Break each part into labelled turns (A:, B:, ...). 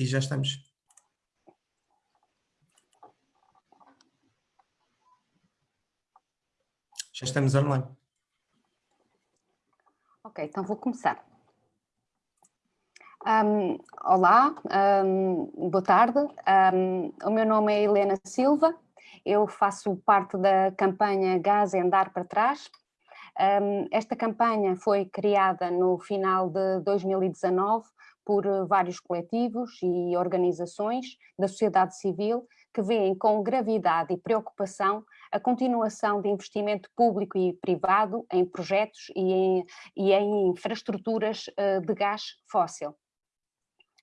A: E já estamos. Já estamos online.
B: Ok, então vou começar. Um, olá, um, boa tarde. Um, o meu nome é Helena Silva. Eu faço parte da campanha Gás é Andar para Trás. esta campanha foi criada no final de 2019 por vários coletivos e organizações da sociedade civil que veem com gravidade e preocupação a continuação de investimento público e privado em projetos e em, e em infraestruturas eh, de gás fóssil.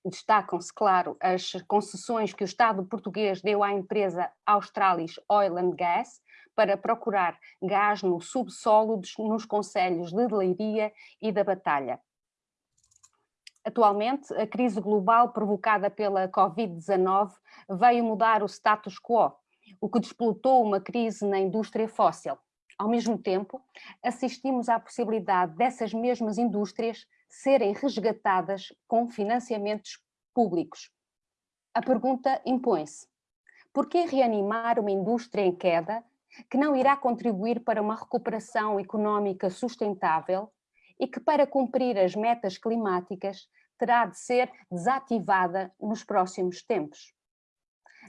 B: Destacam-se, claro, as concessões que o Estado português deu à empresa Australis Oil and Gas para procurar gás no subsolo nos concelhos de Leiria e da Batalha. Atualmente, a crise global provocada pela Covid-19 veio mudar o status quo, o que desplotou uma crise na indústria fóssil. Ao mesmo tempo, assistimos à possibilidade dessas mesmas indústrias serem resgatadas com financiamentos públicos. A pergunta impõe-se. Por que reanimar uma indústria em queda que não irá contribuir para uma recuperação económica sustentável e que para cumprir as metas climáticas terá de ser desativada nos próximos tempos?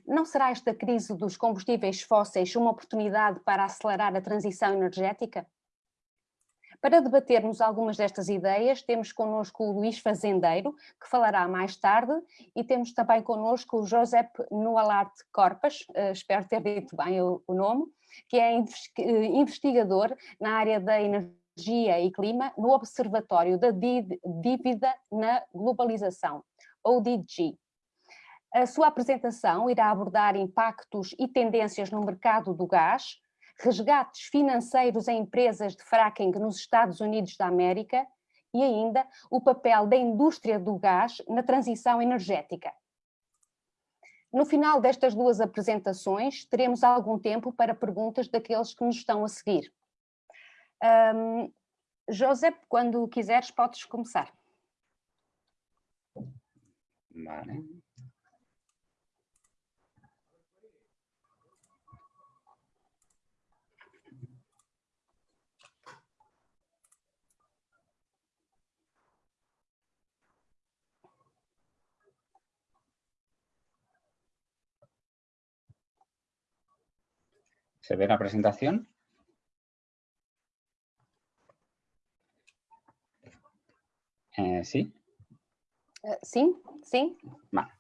B: Não será esta crise dos combustíveis fósseis uma oportunidade para acelerar a transição energética? Para debatermos algumas destas ideias, temos connosco o Luís Fazendeiro, que falará mais tarde, e temos também connosco o Josep Nualarte Corpas, uh, espero ter dito bem o, o nome, que é eh, investigador na área da energia e clima no Observatório da Dívida na Globalização, ODG. A sua apresentação irá abordar impactos e tendências no mercado do gás, resgates financeiros em empresas de fracking nos Estados Unidos da América e ainda o papel da indústria do gás na transição energética. No final destas duas apresentações, teremos algum tempo para perguntas daqueles que nos estão a seguir. Um, José, quando quiseres, podes começar.
C: Vale. ¿Se ve la presentación? Eh, sí.
B: Eh, sí, sí.
C: Vale.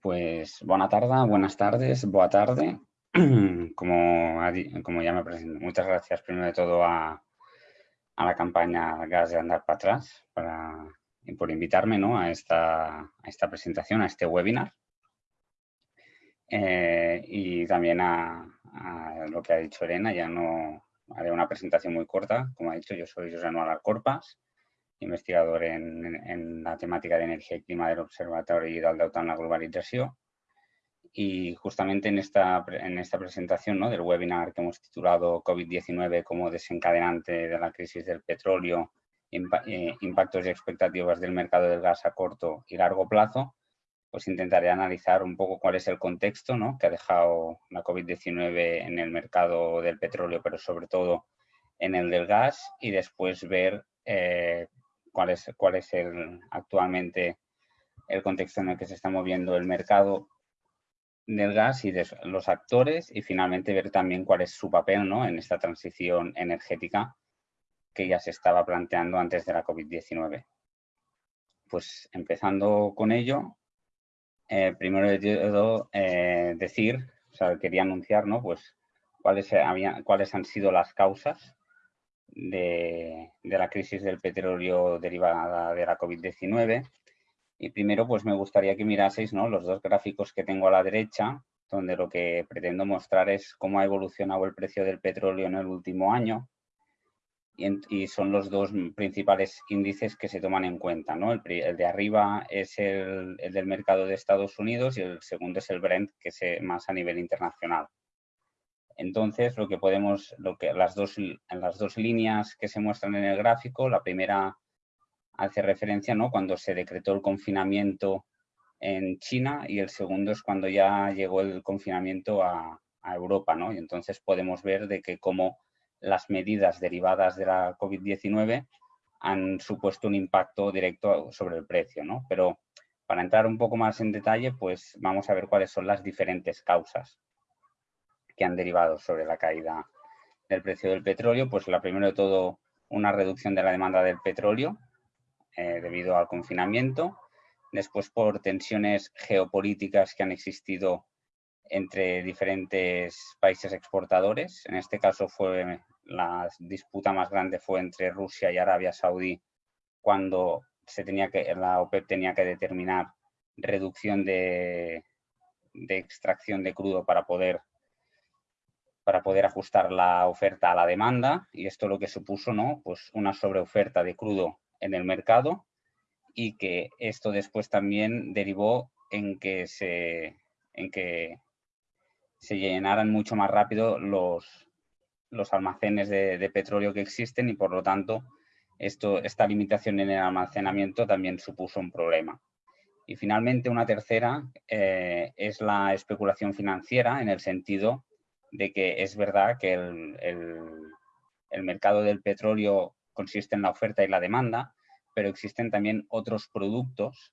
C: Pues buena tarde, buenas tardes, boa tarde. Como, como ya me presento, muchas gracias primero de todo a, la campaña Gas de Andar para Atrás para, por invitarme ¿no? a, esta, a esta presentación, a este webinar. Eh, y también a, lo que ha dicho Elena, ya no haré una presentación muy corta. Como ha dicho, yo soy José Manuel Corpas, investigador en, la temática de energía y clima del Observatorio del Deuta en la globalización. Y justamente en esta, en esta presentación ¿no? del webinar que hemos titulado COVID-19 como desencadenante de la crisis del petróleo, eh, impactos y expectativas del mercado del gas a corto y largo plazo, pues intentaré analizar un poco cuál es el contexto ¿no? que ha dejado la COVID-19 en el mercado del petróleo, pero sobre todo en el del gas y después ver eh, cuál es, cuál es el, actualmente el contexto en el que se está moviendo el mercado del gas y de los actores y finalmente ver también cuál es su papel ¿no? en esta transición energética que ya se estaba planteando antes de la COVID-19. Pues empezando con ello, eh, primero eh, decir, quería anunciar, ¿no? Pues cuáles, cuáles han sido las causas de, la crisis del petróleo derivada de la COVID-19. Y primero, pues me gustaría que miraseis ¿no? los dos gráficos que tengo a la derecha, donde lo que pretendo mostrar es cómo ha evolucionado el precio del petróleo en el último año y, son los dos principales índices que se toman en cuenta. ¿no? El, de arriba es el, del mercado de Estados Unidos y el segundo es el Brent, que es eh, más a nivel internacional. Entonces, lo que podemos, lo que las dos, las dos líneas que se muestran en el gráfico, la primera hace referencia ¿no? cuando se decretó el confinamiento en China y el segundo es cuando ya llegó el confinamiento a, Europa, ¿no? Y entonces podemos ver de que como las medidas derivadas de la COVID-19 han supuesto un impacto directo sobre el precio, ¿no? Pero para entrar un poco más en detalle, pues vamos a ver cuáles son las diferentes causas que han derivado sobre la caída del precio del petróleo. Pues la primero de todo, una reducción de la demanda del petróleo eh, debido al confinamiento después por tensiones geopolíticas que han existido entre diferentes países exportadores. En este caso fue la disputa más grande fue entre Rusia y Arabia Saudí cuando se tenía que, la OPEP tenía que determinar reducción de, de extracción de crudo para poder, para poder ajustar la oferta a la demanda y esto lo que supuso ¿no? pues una sobreoferta de crudo en el mercado y que esto después también derivó en que se, en que se llenaran mucho más rápido los, los almacenes de, petróleo que existen y por lo tanto esto, esta limitación en el almacenamiento también supuso un problema. Y finalmente una tercera eh, es la especulación financiera en el sentido de que es verdad que el, el mercado del petróleo consiste en la oferta y la demanda, pero existen también otros productos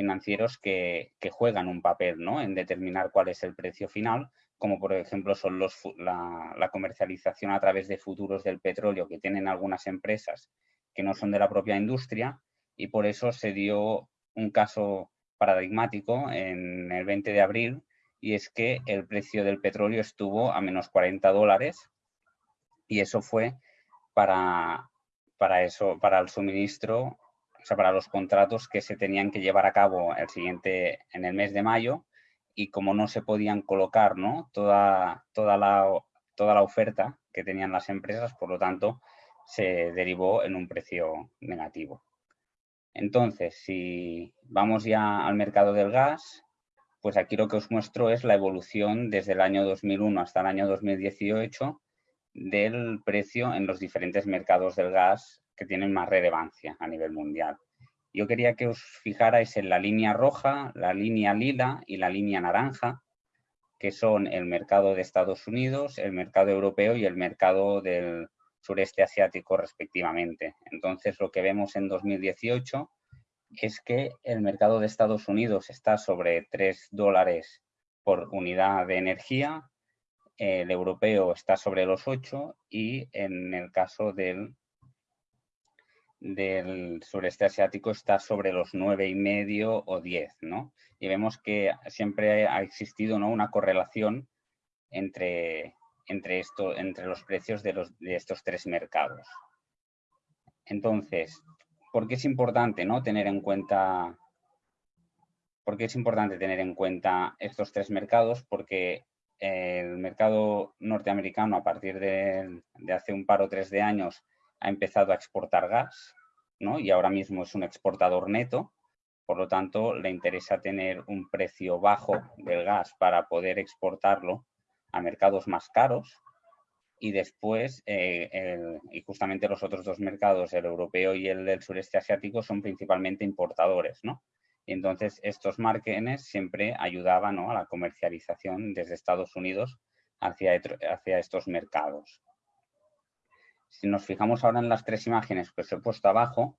C: financieros que, juegan un papel ¿no? en determinar cuál es el precio final, como por ejemplo son los, la, comercialización a través de futuros del petróleo que tienen algunas empresas que no son de la propia industria y por eso se dio un caso paradigmático en el 20 de abril y es que el precio del petróleo estuvo a menos 40 dólares y eso fue para para eso, para el suministro, o sea, para los contratos que se tenían que llevar a cabo el siguiente, en el mes de mayo, y como no se podían colocar ¿no? Toda, toda, la, toda la oferta que tenían las empresas, por lo tanto, se derivó en un precio negativo. Entonces, si vamos ya al mercado del gas, pues aquí lo que os muestro es la evolución desde el año 2001 hasta el año 2018 del precio en los diferentes mercados del gas que tienen más relevancia a nivel mundial. Yo quería que os fijarais en la línea roja, la línea lila y la línea naranja, que son el mercado de Estados Unidos, el mercado europeo y el mercado del sureste asiático respectivamente. Entonces lo que vemos en 2018 es que el mercado de Estados Unidos está sobre 3 dólares por unidad de energía, el europeo está sobre los 8 y en el caso del, del sureste asiático está sobre los nueve y medio o 10, ¿no? Y vemos que siempre ha existido ¿no? una correlación entre, entre, entre los precios de, los, de estos tres mercados. Entonces, ¿por qué es importante ¿no? tener en cuenta ¿Por qué es importante tener en cuenta estos tres mercados? Porque el mercado norteamericano a partir de, hace un par o tres de años ha empezado a exportar gas ¿no? y ahora mismo es un exportador neto, por lo tanto le interesa tener un precio bajo del gas para poder exportarlo a mercados más caros y después, eh, y justamente los otros dos mercados, el europeo y el del sureste asiático, son principalmente importadores, ¿no? Y entonces estos márgenes siempre ayudaban a la comercialización desde Estados Unidos hacia, hacia estos mercados. Si nos fijamos ahora en las tres imágenes que os he puesto abajo,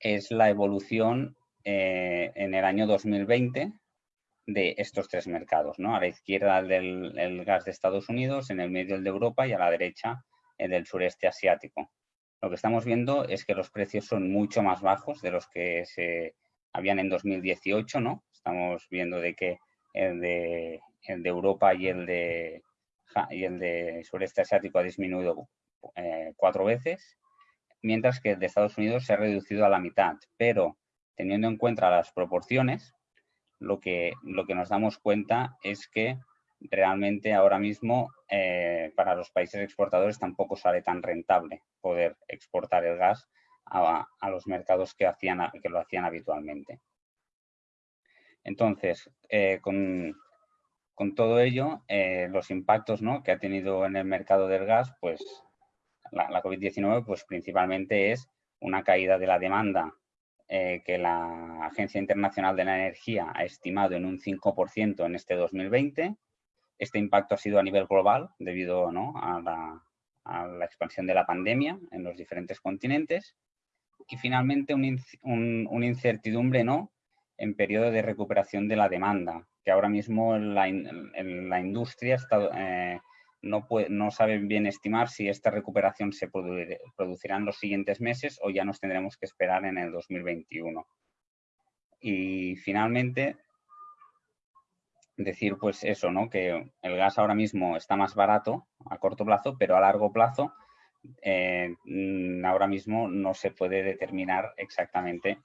C: es la evolución eh, en el año 2020 de estos tres mercados. ¿no? A la izquierda del el gas de Estados Unidos, en el medio el de Europa y a la derecha el del sureste asiático. Lo que estamos viendo es que los precios son mucho más bajos de los que se habían en 2018, ¿no? Estamos viendo de que el de, el de Europa y el de, y el de sureste asiático ha disminuido eh, cuatro veces, mientras que el de Estados Unidos se ha reducido a la mitad. Pero teniendo en cuenta las proporciones, lo que, lo que nos damos cuenta es que realmente ahora mismo eh, para los países exportadores tampoco sale tan rentable poder exportar el gas a, los mercados que, hacían, que lo hacían habitualmente. Entonces, eh, con, todo ello, eh, los impactos ¿no? que ha tenido en el mercado del gas, pues la, COVID-19 pues principalmente es una caída de la demanda eh, que la Agencia Internacional de la Energía ha estimado en un 5% en este 2020. Este impacto ha sido a nivel global debido a, la, expansión de la pandemia en los diferentes continentes. Y finalmente una incertidumbre ¿no? en periodo de recuperación de la demanda, que ahora mismo la, la industria está, eh, no, saben bien estimar si esta recuperación se producirá en los siguientes meses o ya nos tendremos que esperar en el 2021. Y finalmente, decir pues eso, ¿no? que el gas ahora mismo está más barato a corto plazo, pero a largo plazo eh, mm, ahora mismo no se puede determinar exactamente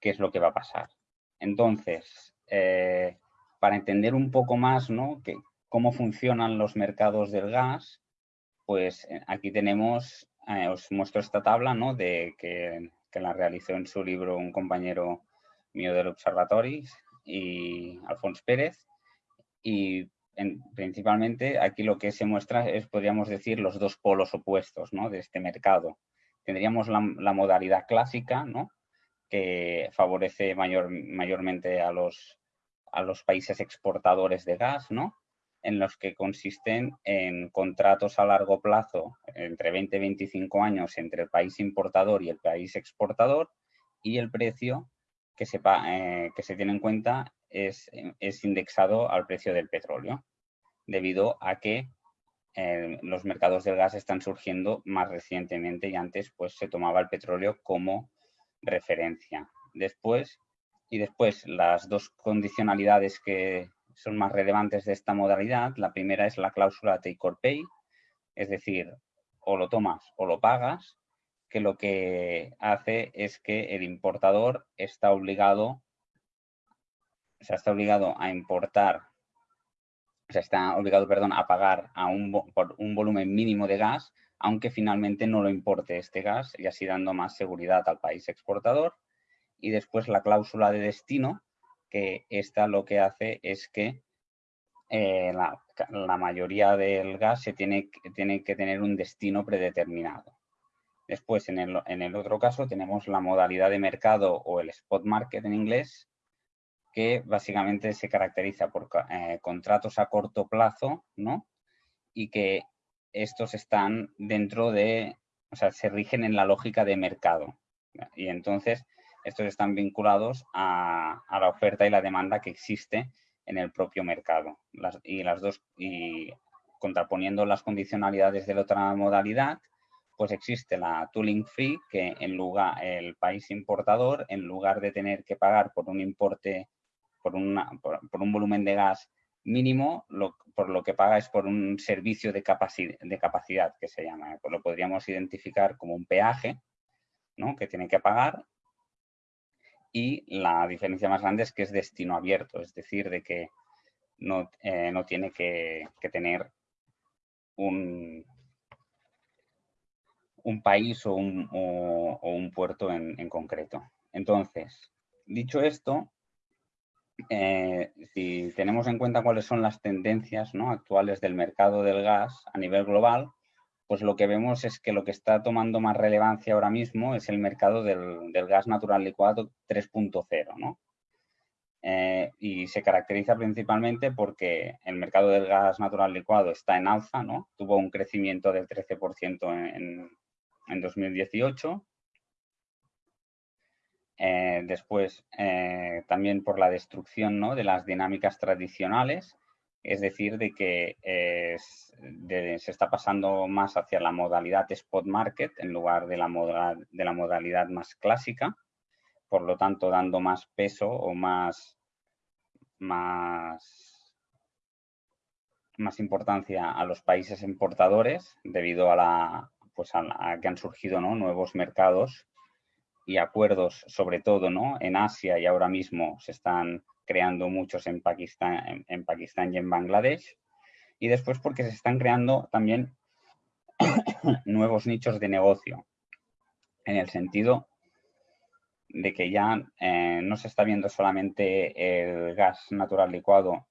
C: qué es lo que va a pasar. Entonces, eh, para entender un poco más ¿no? que, cómo funcionan los mercados del gas, pues eh, aquí tenemos, eh, os muestro esta tabla ¿no? de que, la realizó en su libro un compañero mío del Observatorio y Alfonso Pérez. Y principalmente aquí lo que se muestra es, podríamos decir, los dos polos opuestos ¿no? de este mercado. Tendríamos la, modalidad clásica, ¿no? que favorece mayor, mayormente a los, a los países exportadores de gas, ¿no? En los que consisten en contratos a largo plazo, entre 20 y 25 años, entre el país importador y el país exportador, y el precio que se, eh, que se tiene en cuenta es, es, indexado al precio del petróleo, debido a que eh, los mercados del gas están surgiendo más recientemente y antes pues, se tomaba el petróleo como referencia. Después, y después las dos condicionalidades que, son más relevantes de esta modalidad. La primera es la cláusula take or pay, es decir, o lo tomas o lo pagas, que lo que hace es que el importador está obligado, o está obligado a importar, o sea, está obligado, perdón, a pagar a un, por un volumen mínimo de gas, aunque finalmente no lo importe este gas y así dando más seguridad al país exportador. Y después la cláusula de destino, que esta lo que hace es que eh, la, mayoría del gas se tiene, tiene, que tener un destino predeterminado. Después, en el, en el, otro caso, tenemos la modalidad de mercado o el spot market en inglés, que básicamente se caracteriza por eh, contratos a corto plazo, ¿no? Y que estos están dentro de, o sea, se rigen en la lógica de mercado. Y entonces, estos están vinculados a, la oferta y la demanda que existe en el propio mercado. y las dos, y contraponiendo las condicionalidades de la otra modalidad, pues existe la tooling free, que en lugar, el país importador, en lugar de tener que pagar por un importe, por, por, un volumen de gas mínimo, por lo que paga es por un servicio de, capacidad, de capacidad que se llama. Pues lo podríamos identificar como un peaje, ¿no? que tiene que pagar y la diferencia más grande es que es destino abierto, es decir, de que no, eh, no tiene que, tener un, un país o un, o, un puerto en, concreto. Entonces, dicho esto, eh, si tenemos en cuenta cuáles son las tendencias ¿no? actuales del mercado del gas a nivel global, pues lo que vemos es que lo que está tomando más relevancia ahora mismo es el mercado del, gas natural licuado 3.0, ¿no? Eh, y se caracteriza principalmente porque el mercado del gas natural licuado está en alza, ¿no? Tuvo un crecimiento del 13% en, en, 2018. Eh, después, eh, también por la destrucción ¿no? de las dinámicas tradicionales es decir, de que se está pasando más hacia la modalidad spot market en lugar de la, la modalidad más clásica, por lo tanto dando más peso o más, más, más importancia a los países importadores debido a, la, pues a, que han surgido nuevos mercados y acuerdos, sobre todo ¿no? en Asia y ahora mismo se están creando muchos en Pakistán, y en Bangladesh. Y después porque se están creando también nuevos nichos de negocio, en el sentido de que ya eh, no se está viendo solamente el gas natural licuado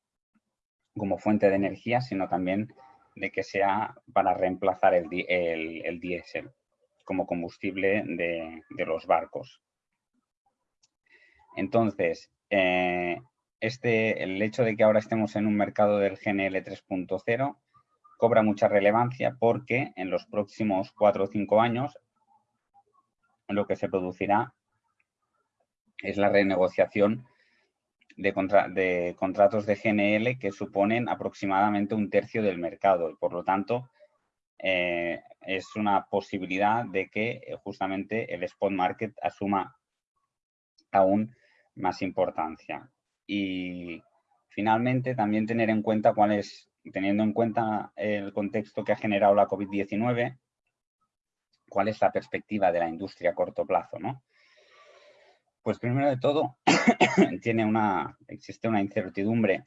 C: como fuente de energía, sino también de que sea para reemplazar el, el, diésel como combustible de, los barcos. Entonces, eh, este, el hecho de que ahora estemos en un mercado del GNL 3.0 cobra mucha relevancia porque en los próximos cuatro o cinco años lo que se producirá es la renegociación de, contratos de GNL que suponen aproximadamente un tercio del mercado y por lo tanto eh, es una posibilidad de que eh, justamente el spot market asuma aún más importancia. Y finalmente también tener en cuenta cuál es, teniendo en cuenta el contexto que ha generado la COVID-19, cuál es la perspectiva de la industria a corto plazo, ¿no? Pues primero de todo, tiene una, existe una incertidumbre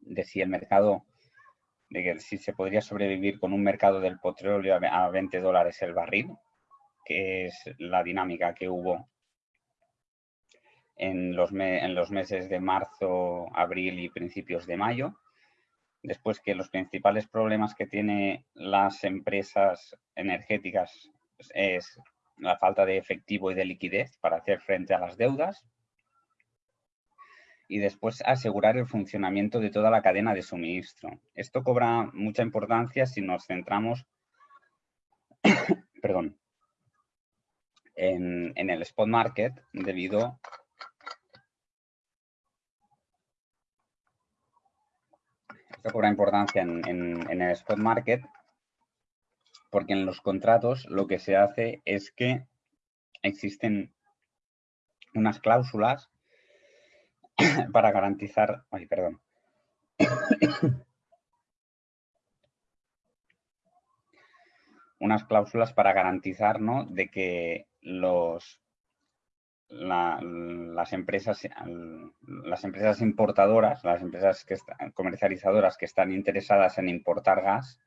C: de si el mercado, de que si se podría sobrevivir con un mercado del petróleo a 20 dólares el barril, que es la dinámica que hubo en los, en meses de marzo, abril y principios de mayo. Después que los principales problemas que tiene las empresas energéticas es la falta de efectivo y de liquidez para hacer frente a las deudas. Y después asegurar el funcionamiento de toda la cadena de suministro. Esto cobra mucha importancia si nos centramos perdón, en, el spot market debido esto cobra importancia en, el spot market porque en los contratos lo que se hace es que existen unas cláusulas para garantizar, ay, perdón, unas cláusulas para garantizar de que los, las, empresas, las empresas importadoras, las empresas que comercializadoras que están interesadas en importar gas,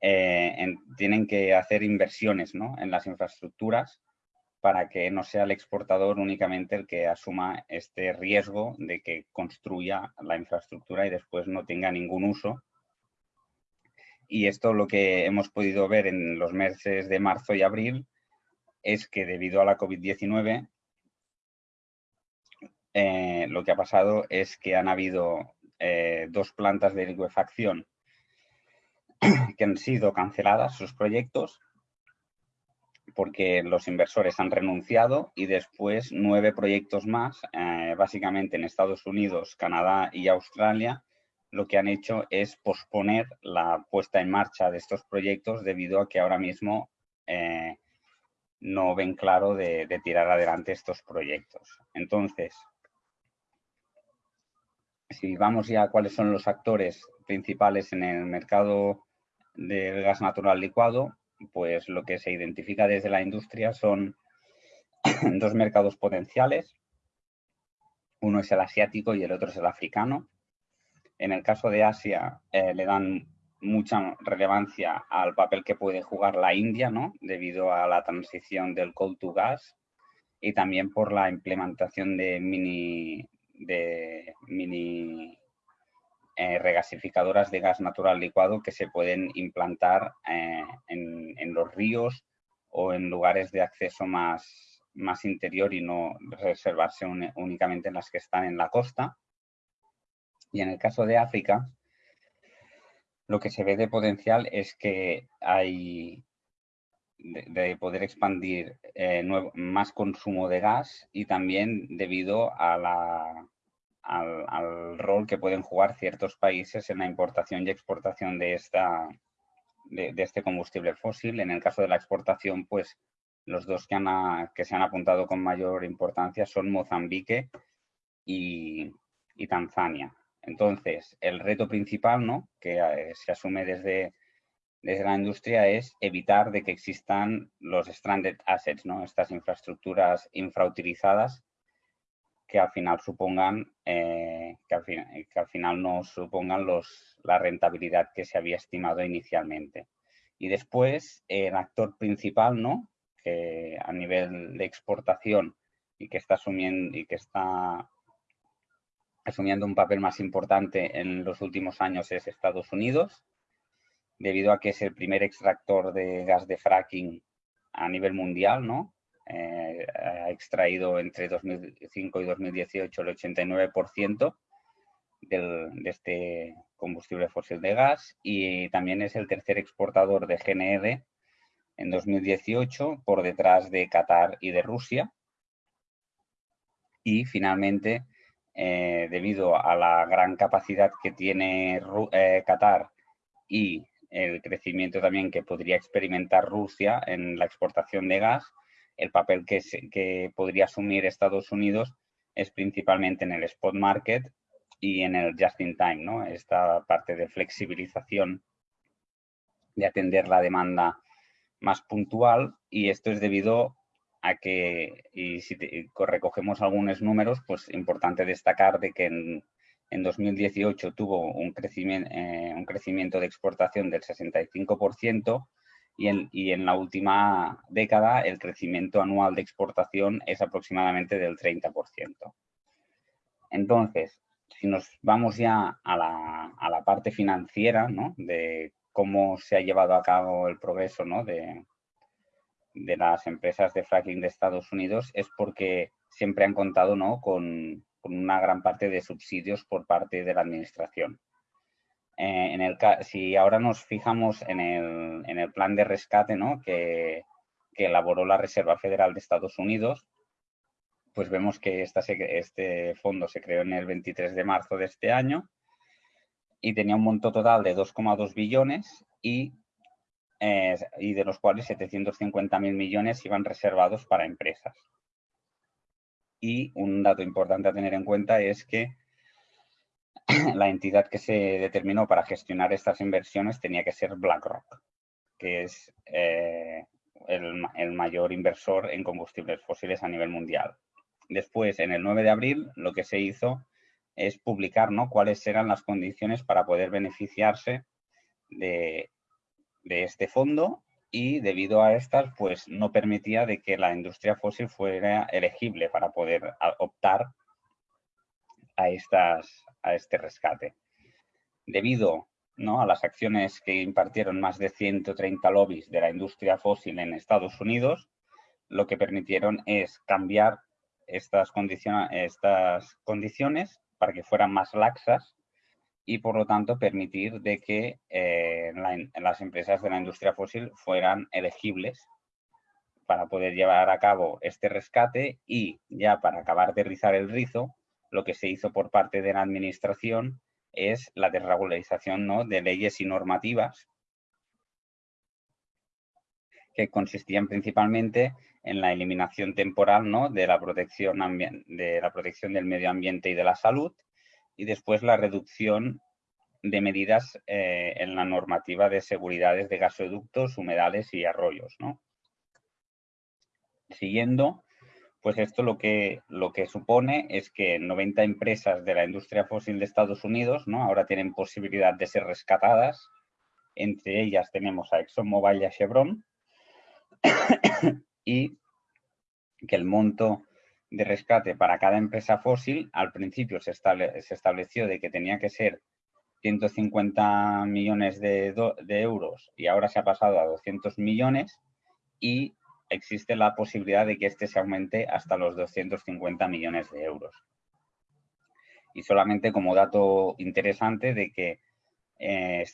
C: eh, tienen que hacer inversiones en las infraestructuras para que no sea el exportador únicamente el que asuma este riesgo de que construya la infraestructura y después no tenga ningún uso. Y esto lo que hemos podido ver en los meses de marzo y abril es que debido a la COVID-19 eh, lo que ha pasado es que han habido eh, dos plantas de liquefacción que han sido canceladas sus proyectos porque los inversores han renunciado y después nueve proyectos más, eh, básicamente en Estados Unidos, Canadá y Australia, lo que han hecho es posponer la puesta en marcha de estos proyectos debido a que ahora mismo no ven claro de, tirar adelante estos proyectos. Entonces, si vamos ya a cuáles son los actores principales en el mercado del gas natural licuado, pues lo que se identifica desde la industria son dos mercados potenciales. Uno es el asiático y el otro es el africano. En el caso de Asia eh, le dan mucha relevancia al papel que puede jugar la India, ¿no? Debido a la transición del coal to gas y también por la implementación de mini, de mini eh, regasificadoras de gas natural licuado que se pueden implantar eh, en, los ríos o en lugares de acceso más, más interior y no reservarse únicamente en las que están en la costa. Y en el caso de África, lo que se ve de potencial es que hay de, poder expandir eh, más consumo de gas y también debido a la al, rol que pueden jugar ciertos países en la importación y exportación de, esta, de, este combustible fósil. En el caso de la exportación, pues los dos que, han, que se han apuntado con mayor importancia son Mozambique y, y Tanzania. Entonces, el reto principal ¿no? que eh, se asume desde, desde la industria es evitar de que existan los stranded assets, ¿no? estas infraestructuras infrautilizadas que al final supongan, eh, que, al que, al final no supongan los, la rentabilidad que se había estimado inicialmente. Y después, el actor principal, ¿no? Que a nivel de exportación y que está asumiendo, y que está asumiendo un papel más importante en los últimos años es Estados Unidos, debido a que es el primer extractor de gas de fracking a nivel mundial, ¿no? eh, ha extraído entre 2005 y 2018 el 89% del, de este combustible fósil de gas y también es el tercer exportador de GNR en 2018 por detrás de Qatar y de Rusia. Y finalmente, eh, debido a la gran capacidad que tiene eh, Qatar y el crecimiento también que podría experimentar Rusia en la exportación de gas, el papel que, que podría asumir Estados Unidos es principalmente en el spot market y en el just in time, ¿no? Esta parte de flexibilización de atender la demanda más puntual y esto es debido a que, y si recogemos algunos números, pues importante destacar de que en, en 2018 tuvo un crecimiento, eh, un crecimiento de exportación del 65% y en, y en la última década el crecimiento anual de exportación es aproximadamente del 30%. Entonces, si nos vamos ya a la, parte financiera, ¿no? De cómo se ha llevado a cabo el progreso, ¿no? De, de las empresas de fracking de Estados Unidos es porque siempre han contado, ¿no? Con, una gran parte de subsidios por parte de la administración. Eh, en el, si ahora nos fijamos en el, en el plan de rescate ¿no? que, que elaboró la Reserva Federal de Estados Unidos, pues vemos que este fondo se creó en el 23 de marzo de este año y tenía un monto total de 2,2 billones y, eh, y de los cuales 750 mil millones iban reservados para empresas. Y un dato importante a tener en cuenta es que la entidad que se determinó para gestionar estas inversiones tenía que ser BlackRock, que es eh, el, el mayor inversor en combustibles fósiles a nivel mundial. Después, en el 9 de abril, lo que se hizo es publicar ¿no? cuáles eran las condiciones para poder beneficiarse de, este fondo y debido a estas, pues no permitía de que la industria fósil fuera elegible para poder optar a, estas, a este rescate. Debido ¿no? a las acciones que impartieron más de 130 lobbies de la industria fósil en Estados Unidos, lo que permitieron es cambiar estas, estas condiciones para que fueran más laxas y por lo tanto permitir de que eh, las empresas de la industria fósil fueran elegibles para poder llevar a cabo este rescate y ya para acabar de rizar el rizo, lo que se hizo por parte de la administración es la desregularización ¿no? de leyes y normativas que consistían principalmente en la eliminación temporal ¿no? de, la protección de la protección del medio ambiente y de la salud y después la reducción de medidas eh, en la normativa de seguridades de gasoductos, humedales y arroyos. ¿no? Siguiendo, pues esto lo que, lo que supone es que 90 empresas de la industria fósil de Estados Unidos ¿no? ahora tienen posibilidad de ser rescatadas. Entre ellas tenemos a ExxonMobil y a Chevron, y que el monto de rescate para cada empresa fósil al principio se, estableció de que tenía que ser 150 millones de, de, euros y ahora se ha pasado a 200 millones y existe la posibilidad de que este se aumente hasta los 250 millones de euros. Y solamente como dato interesante de que eh,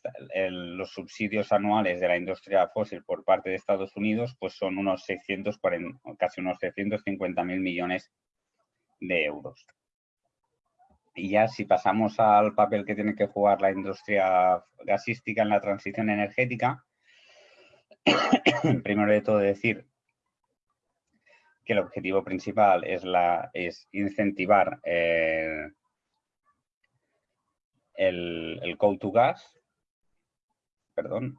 C: los subsidios anuales de la industria fósil por parte de Estados Unidos pues son unos 640, casi unos 650 mil millones de euros. Y ya si pasamos al papel que tiene que jugar la industria gasística en la transición energética, primero de todo decir que el objetivo principal es, la, es incentivar eh, el, el call to gas, perdón.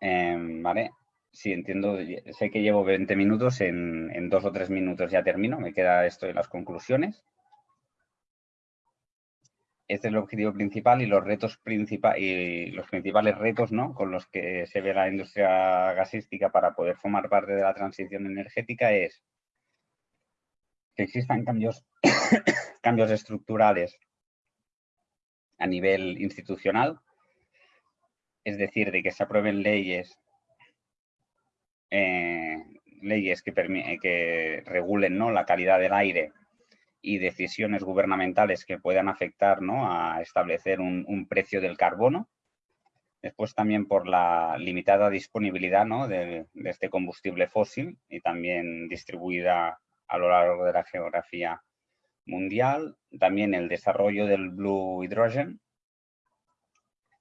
C: Em, vale, sí, entiendo, sé que llevo 20 minutos, en, en, dos o tres minutos ya termino, me queda esto de las conclusiones. Este es el objetivo principal y los retos principales y los principales retos ¿no? con los que se ve la industria gasística para poder formar parte de la transición energética es que existan cambios, cambios estructurales a nivel institucional, es decir, de que se aprueben leyes eh, leyes que, que regulen ¿no? la calidad del aire y decisiones gubernamentales que puedan afectar ¿no? a establecer un, precio del carbono. Después también por la limitada disponibilidad ¿no? de, este combustible fósil y también distribuida a lo largo de la geografía mundial. También el desarrollo del blue hydrogen.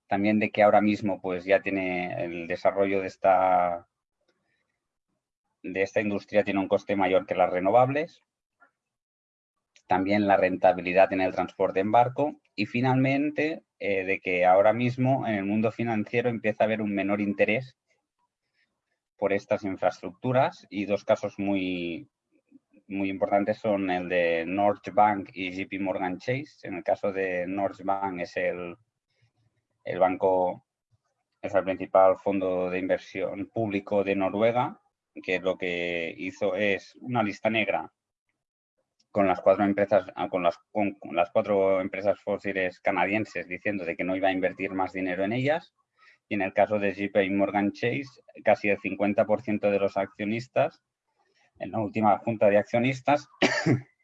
C: También de que ahora mismo pues ya tiene el desarrollo de esta, de esta industria tiene un coste mayor que las renovables también la rentabilidad en el transporte en barco y finalmente eh, de que ahora mismo en el mundo financiero empieza a haber un menor interés por estas infraestructuras y dos casos muy, muy importantes son el de North Bank y JP Morgan Chase. En el caso de North Bank es el, el banco, es el principal fondo de inversión público de Noruega, que lo que hizo es una lista negra con las cuatro empresas, con las, con, las cuatro empresas fósiles canadienses diciendo de que no iba a invertir más dinero en ellas. Y en el caso de JP Morgan Chase, casi el 50% de los accionistas, en la última junta de accionistas,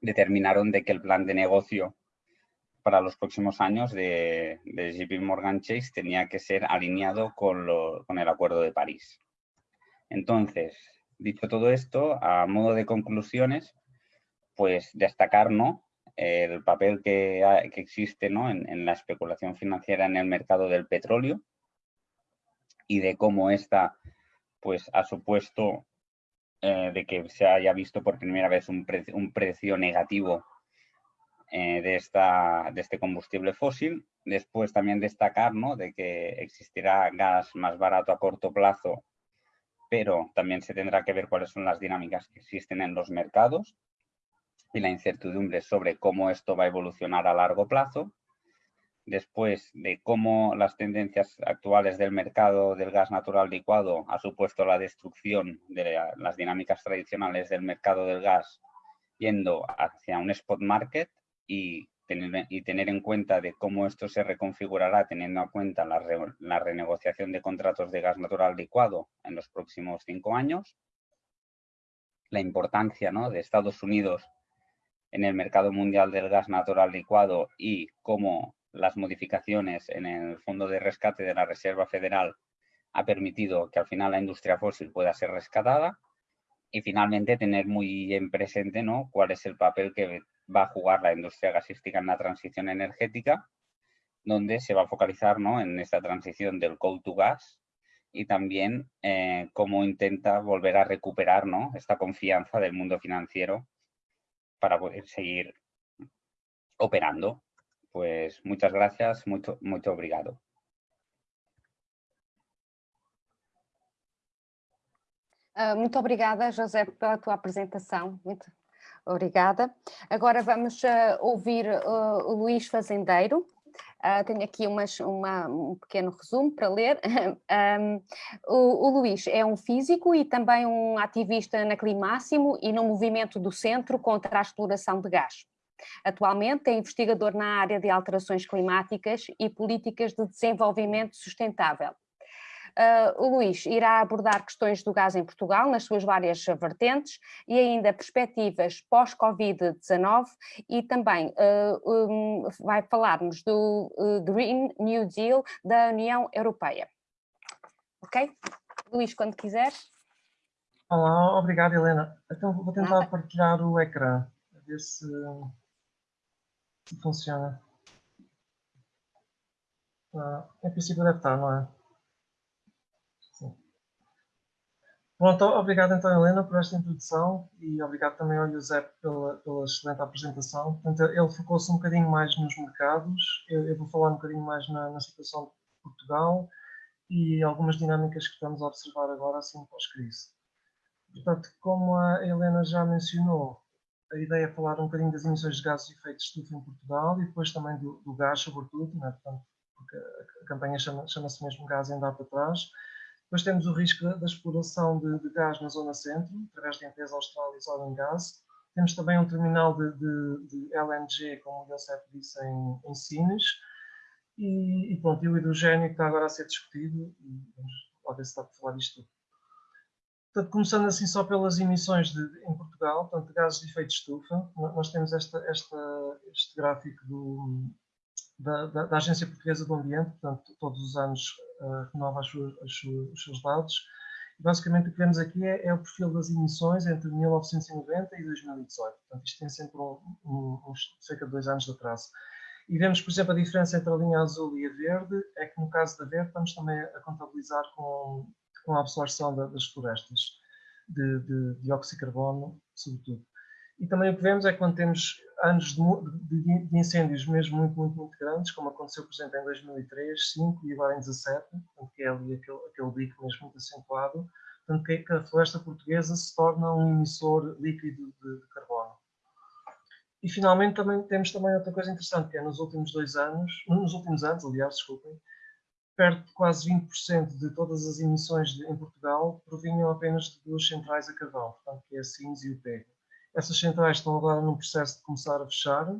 C: determinaron de que el plan de negocio para los próximos años de, JP Morgan Chase tenía que ser alineado con, lo, con el Acuerdo de París. Entonces, dicho todo esto, a modo de conclusiones, pues destacar el papel que, existe ¿no? en, la especulación financiera en el mercado del petróleo y de cómo esta pues, ha supuesto eh, de que se haya visto por primera vez un, precio negativo eh, de, esta, de este combustible fósil. Después también destacar ¿no? de que existirá gas más barato a corto plazo, pero también se tendrá que ver cuáles son las dinámicas que existen en los mercados y la incertidumbre sobre cómo esto va a evolucionar a largo plazo. Después de cómo las tendencias actuales del mercado del gas natural licuado ha supuesto la destrucción de las dinámicas tradicionales del mercado del gas yendo hacia un spot market y tener, y tener en cuenta de cómo esto se reconfigurará teniendo en cuenta la, la renegociación de contratos de gas natural licuado en los próximos cinco años, la importancia ¿no? de Estados Unidos en el mercado mundial del gas natural licuado y cómo las modificaciones en el fondo de rescate de la Reserva Federal ha permitido que al final la industria fósil pueda ser rescatada y finalmente tener muy en presente ¿no? cuál es el papel que va a jugar la industria gasística en la transición energética, donde se va a focalizar ¿no? en esta transición del coal to gas y también eh, cómo intenta volver a recuperar ¿no? esta confianza del mundo financiero para poder seguir operando. Pues muchas gracias, mucho, mucho obrigado.
B: Uh, muito obrigada, José, pela tua apresentação. Muito obrigada. Agora vamos uh, ouvir uh, o Luís Fazendeiro. Uh, tenho aqui umas, uma, um pequeno resumo para ler. um, o, o, Luís é um físico e também um ativista na Climáximo e no movimento do Centro contra a exploração de gás. Atualmente é investigador na área de alterações climáticas e políticas de desenvolvimento sustentável. Uh, o Luís irá abordar questões do gás em Portugal nas suas várias vertentes e ainda perspectivas pós-Covid-19 e também uh, um, vai falar-nos do uh, Green New Deal da União Europeia. Ok? Luís, quando quiser.
A: Olá, obrigado Helena. Então vou tentar Nada. partilhar o ecrã, a ver se, se funciona. Ah, princípio deve estar, não é? Pronto, obrigado então Helena por esta introdução e obrigado também ao José pela, pela excelente apresentação. Portanto, ele focou-se um bocadinho mais nos mercados, eu, eu, vou falar um bocadinho mais na, na, situação de Portugal e algumas dinâmicas que estamos a observar agora assim pós-crise. Portanto, como a Helena já mencionou, a ideia é falar um bocadinho das emissões de gases de efeito de estufa em Portugal e depois também do, do gás, sobretudo, né? Portanto, porque a, a campanha chama-se chama mesmo Gás em Data Atrás, depois temos o risco da, exploração de, de, gás na zona centro, através da empresa Australis Oil and Gas. Temos também um terminal de, de, de LNG, como o Josep disse, em, em Sines. E, e, pronto, e o hidrogênio que está agora a ser discutido, e vamos lá ver se está para falar disto Portanto, começando assim só pelas emissões de, em Portugal, portanto, de gases de efeito de estufa, nós temos esta, esta, este gráfico do, da, da, da, Agência Portuguesa do Ambiente, portanto, todos os anos uh, renova as suas, as suas, os seus dados. E basicamente o que vemos aqui é, é, o perfil das emissões entre 1990 e 2018. Portanto, isto tem sempre um, um, uns, cerca de dois anos de atraso. E vemos, por exemplo, a diferença entre a linha azul e a verde, é que no caso da verde estamos também a contabilizar com com a absorção da, das florestas de, de dióxido de carbono, sobretudo. E também o que vemos é que quando temos anos de, de, de, incêndios mesmo muito, muito, muito grandes, como aconteceu, por exemplo, em 2003, 2005 e agora em 2017, portanto, que é ali aquele, aquele bico mesmo muito acentuado, portanto, que, que a floresta portuguesa se torna um emissor líquido de, de, carbono. E finalmente também temos também outra coisa interessante, que é nos últimos dois anos, nos últimos anos, aliás, desculpem, perto de quase 20% de todas as emissões de, em Portugal provinham apenas de duas centrais a carvão, portanto, que é a Sines e o PEG. Essas centrais estão agora num processo de começar a fechar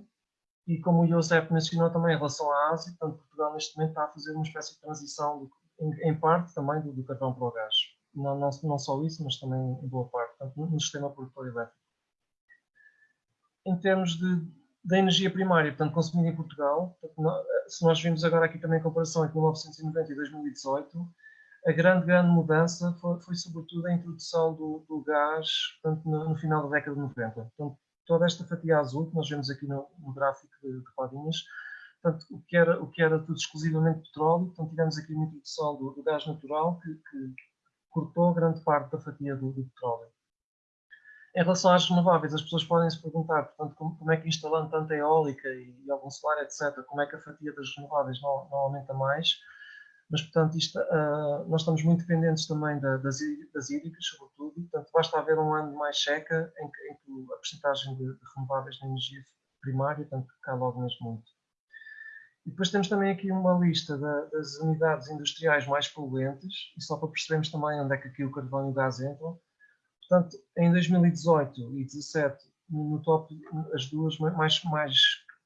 A: e, como o Josep mencionou também em relação à Ásia, portanto, Portugal neste momento está a fazer uma espécie de transição, em, em, parte também do, do, carvão para o gás. Não, não, não só isso, mas também em boa parte, portanto, no sistema produtor elétrico. Em termos de da energia primária, portanto, consumida em Portugal. Se nós vimos agora aqui também a comparação entre 1990 e 2018, a grande, grande mudança foi, foi sobretudo a introdução do, do gás portanto, no, no, final da década de 90. Portanto, toda esta fatia azul que nós vemos aqui no, no gráfico de, de quadrinhas, portanto, o, que era, o que era tudo exclusivamente petróleo, portanto, tivemos aqui uma introdução do, do gás natural que, que, cortou grande parte da fatia do, do petróleo. Em relação às renováveis, as pessoas podem se perguntar, portanto, como, como, é que instalando tanta eólica e, e, algum solar, etc., como é que a fatia das renováveis não, não aumenta mais? Mas, portanto, isto, uh, nós estamos muito dependentes também da, das, das hídricas, sobretudo, portanto, basta haver um ano mais seca em que, em que a porcentagem de, de, renováveis na energia primária, portanto, cai logo mesmo muito. E depois temos também aqui uma lista da, das unidades industriais mais poluentes, e só para percebermos também onde é que aqui o carvão e o gás entram, Portanto, em 2018 e 2017, no top, as duas mais, mais,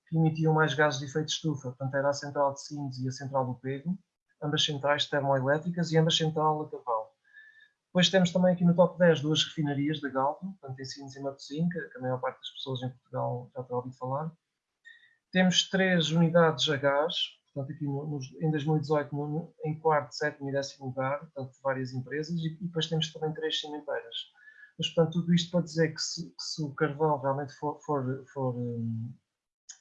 A: que emitiam mais gases de efeito de estufa, portanto, era a central de Sines e a central do Pego, ambas centrais termoelétricas e ambas central a cavalo. Depois temos também aqui no top 10 duas refinarias da Galp, portanto, em Sines e Matosinhos, que a maior parte das pessoas em Portugal já terá ouvido falar. Temos três unidades a gás, portanto, aqui no, no, em 2018, no, em quarto, sétimo e décimo lugar, portanto, várias empresas, e, e depois temos também três cimenteiras. Mas, portanto, tudo isto para dizer que se, que se o carvão realmente for, for, for um,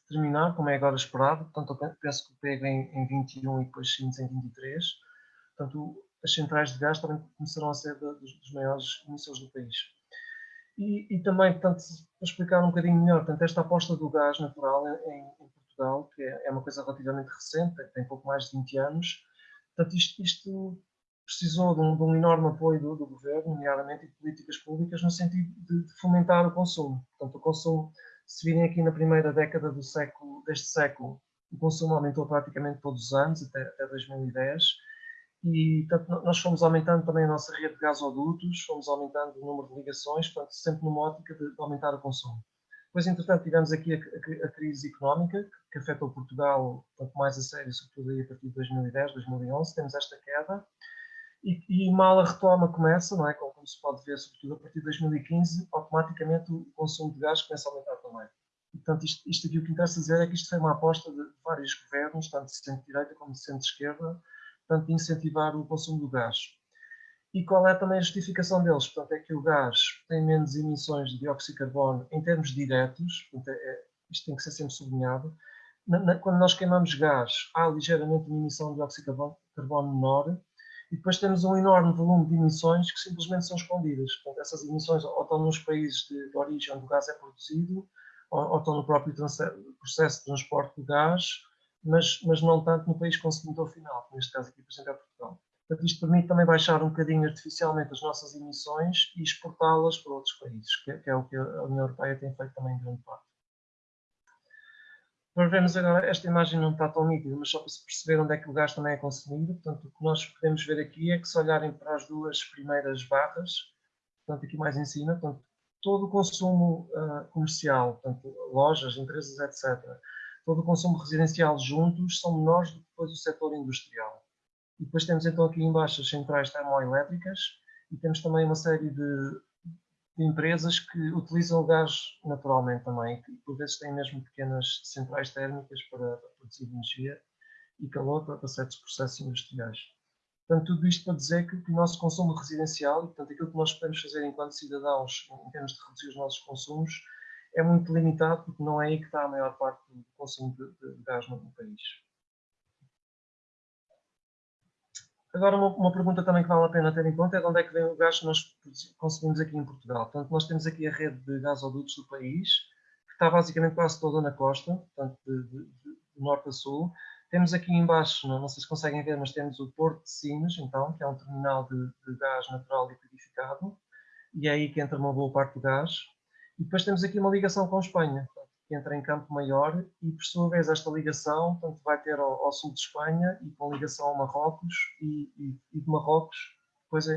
A: terminar, como é agora esperado, portanto, eu penso que o pega em, em 21 e depois Sines em 23, portanto, as centrais de gás também começarão a ser dos, dos maiores emissores do país. E, e, também, portanto, para explicar um bocadinho melhor, portanto, esta aposta do gás natural em, em Portugal, que é, é, uma coisa relativamente recente, tem pouco mais de 20 anos, portanto, isto, isto precisou de um, de um enorme apoio do, do, governo, nomeadamente de políticas públicas, no sentido de, de, fomentar o consumo. Portanto, o consumo, se virem aqui na primeira década do século, deste século, o consumo aumentou praticamente todos os anos, até, até 2010, e portanto, nós fomos aumentando também a nossa rede de gasodutos, fomos aumentando o número de ligações, portanto, sempre numa ótica de, de aumentar o consumo. Depois, entretanto, tivemos aqui a, a, crise económica, que afetou Portugal, tanto mais a sério, sobretudo aí a partir de 2010, 2011, temos esta queda, e, e, mal a retoma começa, não é? Como, como, se pode ver, sobretudo a partir de 2015, automaticamente o consumo de gás começa a aumentar também. Portanto, isto, isto aqui o que interessa dizer é que isto foi uma aposta de vários governos, tanto de centro-direita como de centro-esquerda, portanto, de incentivar o consumo do gás. E qual é também a justificação deles? Portanto, é que o gás tem menos emissões de dióxido de carbono em termos diretos, portanto, é, é, isto tem que ser sempre sublinhado. Na, na, quando nós queimamos gás, há ligeiramente uma emissão de dióxido de carbono menor, e depois temos um enorme volume de emissões que simplesmente são escondidas. Portanto, essas emissões ou estão nos países de, de origem onde o gás é produzido, ou, ou estão no próprio processo de transporte de gás, mas, mas não tanto no país consumidor final, que neste caso aqui, por exemplo, é Portugal. Portanto, isto permite também baixar um bocadinho artificialmente as nossas emissões e exportá-las para outros países, que, que é o que a União Europeia tem feito também em grande parte. Nós vemos agora, esta imagem não está tão nítida, mas só para se perceber onde é que o gás também é consumido. Portanto, o que nós podemos ver aqui é que se olharem para as duas primeiras barras, portanto, aqui mais em cima, portanto, todo o consumo uh, comercial, portanto, lojas, empresas, etc., todo o consumo residencial juntos são menores do que depois o setor industrial. E depois temos então aqui embaixo as centrais termoelétricas e temos também uma série de, de empresas que utilizam o gás naturalmente também, que por vezes têm mesmo pequenas centrais térmicas para, produzir energia e calor para, certos processos industriais. Portanto, tudo isto para dizer que, que, o nosso consumo residencial, e portanto aquilo que nós podemos fazer enquanto cidadãos em termos de reduzir os nossos consumos, é muito limitado porque não é aí que está a maior parte do consumo de, de gás no país. Agora, uma, uma, pergunta também que vale a pena ter em conta é de onde é que vem o gás que nós consumimos aqui em Portugal. Portanto, nós temos aqui a rede de gasodutos do país, que está basicamente quase toda na costa, portanto, de, de, de norte a sul. Temos aqui embaixo, não, não, sei se conseguem ver, mas temos o Porto de Sines, então, que é um terminal de, de gás natural liquidificado, e é aí que entra uma boa parte do gás. E depois temos aqui uma ligação com Espanha, que entra em Campo Maior e, por sua vez, esta ligação portanto, vai ter ao, ao, sul de Espanha e com ligação a Marrocos e, e, e de Marrocos depois a,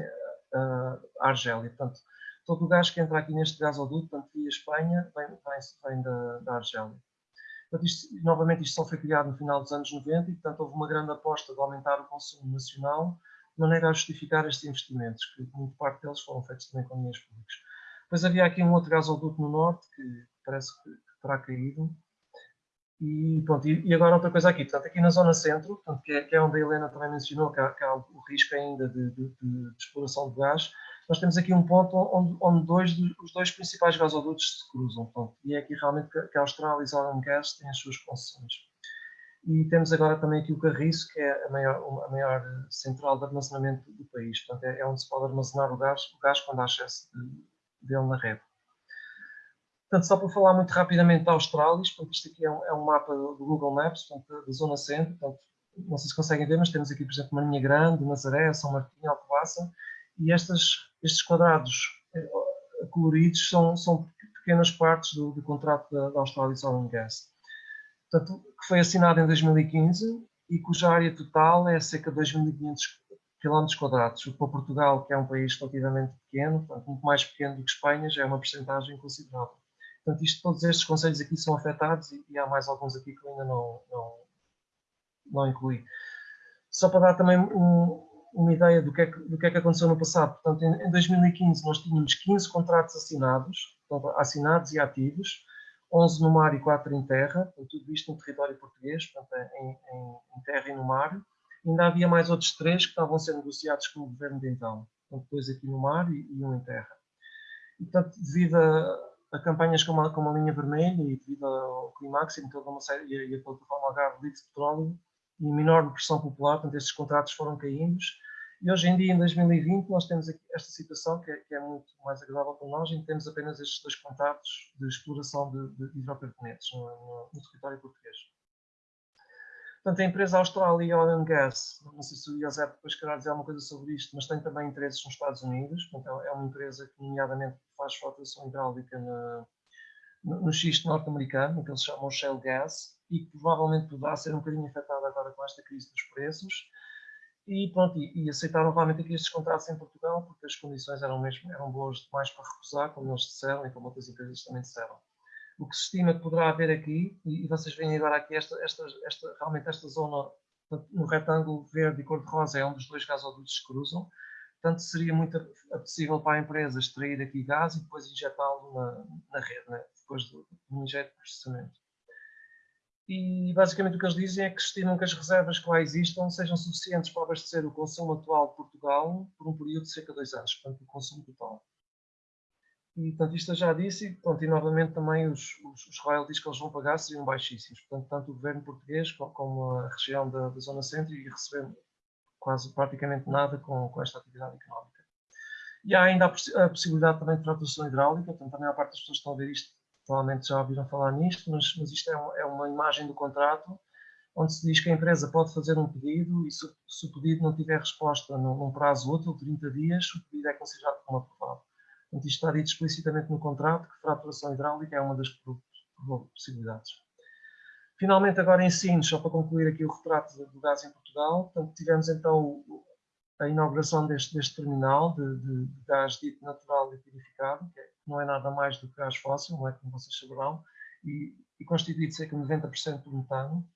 A: a, Argélia. Portanto, todo o gás que entra aqui neste gasoduto, portanto, via Espanha, vem, vem, vem da, da Argélia. Portanto, isto, novamente, isto só foi criado no final dos anos 90 e, portanto, houve uma grande aposta de aumentar o consumo nacional de maneira a justificar estes investimentos, que muito parte deles foram feitos também com dinheiros públicos. Depois havia aqui um outro gasoduto no norte, que parece que terá caído. E, pronto, e, agora outra coisa aqui, portanto, aqui na zona centro, portanto, que, é, que é onde a Helena também mencionou que há, que há o risco ainda de, de, de, exploração de gás, nós temos aqui um ponto onde, onde dois, os dois principais gasodutos se cruzam, portanto, e é aqui realmente que, que a Australis Oil and Gas tem as suas concessões. E temos agora também aqui o Carriço, que é a maior, a maior central de armazenamento do país, portanto, é, é onde se pode armazenar o gás, o gás quando há excesso dele na rede. Portanto, só para falar muito rapidamente da portanto, isto aqui é um, é um mapa do Google Maps, portanto, da zona centro, portanto, não sei se conseguem ver, mas temos aqui, por exemplo, Marinha Grande, Nazaré, São Martinho, Alcobaça, e estas, estes quadrados eh, coloridos são, são pequenas partes do, do contrato da, da Australis Oil Gas. Portanto, que foi assinado em 2015 e cuja área total é cerca de 2.500 km quadrados, o que para Portugal, que é um país relativamente pequeno, portanto, muito mais pequeno do que Espanha, já é uma porcentagem considerável. Portanto, isto, todos estes conselhos aqui são afetados e, e, há mais alguns aqui que eu ainda não, não, não incluí. Só para dar também um, uma ideia do que, é que, do que é que aconteceu no passado. Portanto, em, em 2015 nós tínhamos 15 contratos assinados, portanto, assinados e ativos, 11 no mar e 4 em terra, portanto, tudo isto no território português, portanto, em, em, em terra e no mar. Ainda havia mais outros três que estavam a ser negociados com o governo de então, portanto, dois aqui no mar e, e um em terra. E, portanto, devido a, a campanhas como a, como a linha vermelha e devido ao Climax e toda uma série e a, plataforma Algarve Livre de Petróleo e uma enorme pressão popular, portanto estes contratos foram caindo e hoje em dia, em 2020, nós temos esta situação que é, que é muito mais agradável para nós, em que temos apenas estes dois contratos de exploração de, de hidrocarbonetos no, no, no território português. Portanto, a empresa Australia Oil and Gas, não sei se o José depois querá dizer alguma coisa sobre isto, mas tem também interesses nos Estados Unidos. Portanto, é uma empresa que, nomeadamente, faz fratação hidráulica na, no, no xisto norte-americano, que eles chamam Shale Gas, e que provavelmente poderá ser um bocadinho afetada agora com esta crise dos preços. E, pronto, e, e aceitaram realmente aqui estes contratos em Portugal, porque as condições eram, mesmo, eram boas demais para recusar, como eles disseram e como outras empresas também disseram o que se estima que poderá haver aqui, e, vocês veem agora aqui esta, esta, esta, realmente esta zona no retângulo verde e cor-de-rosa é onde os dois gasodutos se cruzam, portanto seria muito possível para a empresa extrair aqui gás e depois injetá-lo na, na, rede, né? depois do, do injeto de processamento. E basicamente o que eles dizem é que estimam que as reservas que lá existam sejam suficientes para abastecer o consumo atual de Portugal por um período de cerca de dois anos, portanto o consumo total. E, portanto, isto eu já disse, e, portanto, e novamente também os, os, os, royalties que eles vão pagar seriam baixíssimos. Portanto, tanto o governo português como a região da, da Zona Centro e receber quase praticamente nada com, com esta atividade económica. E há ainda a, a possibilidade também de fratação hidráulica, portanto, a maior parte das pessoas que estão a ver isto provavelmente já ouviram falar nisto, mas, mas isto é, um, é, uma imagem do contrato onde se diz que a empresa pode fazer um pedido e se, se o pedido não tiver resposta num, num prazo útil, 30 dias, o pedido é considerado como aprovado. Portanto, isto está dito explicitamente no contrato que fraturação hidráulica é uma das possibilidades. Finalmente, agora em Sines, só para concluir aqui o retrato do gás em Portugal, portanto, tivemos então a inauguração deste, deste terminal de, de, de, gás dito natural liquidificado, que, é, não é nada mais do que gás fóssil, não é como vocês saberão, e, e constitui de cerca de 90% do metano.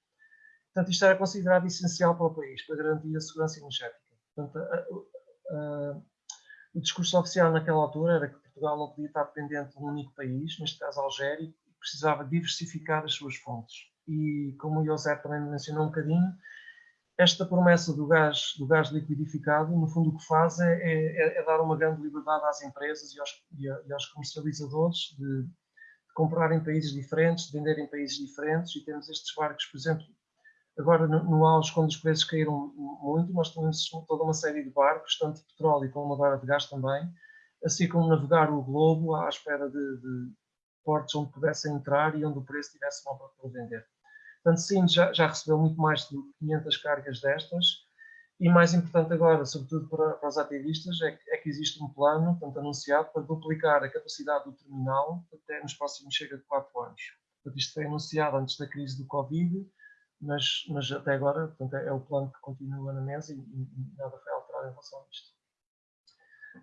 A: Portanto, isto era considerado essencial para o país, para garantir a segurança energética. Portanto, a, a, O discurso oficial naquela altura era que Portugal não podia estar dependente de um único país, neste caso Algéria, e precisava diversificar as suas fontes. E como o José também mencionou um bocadinho, esta promessa do gás, do gás liquidificado, no fundo o que faz é, é, é dar uma grande liberdade às empresas e aos, e aos comercializadores de, de comprar em países diferentes, de vender em países diferentes e temos estes barcos, por exemplo, agora no, no auge, quando os preços caíram muito, nós temos toda uma série de barcos, tanto de petróleo como agora de gás também, assim como navegar o globo à espera de, de portos onde pudessem entrar e onde o preço tivesse bom para vender. Portanto, sim, já, já recebeu muito mais de 500 cargas destas e mais importante agora, sobretudo para, para os ativistas, é que, é que, existe um plano, portanto, anunciado, para duplicar a capacidade do terminal até nos próximos chega de 4 anos. Portanto, isto foi anunciado antes da crise do Covid, mas, mas até agora portanto, é, é o plano que continua na mesa e, e, nada foi alterado em relação a isto.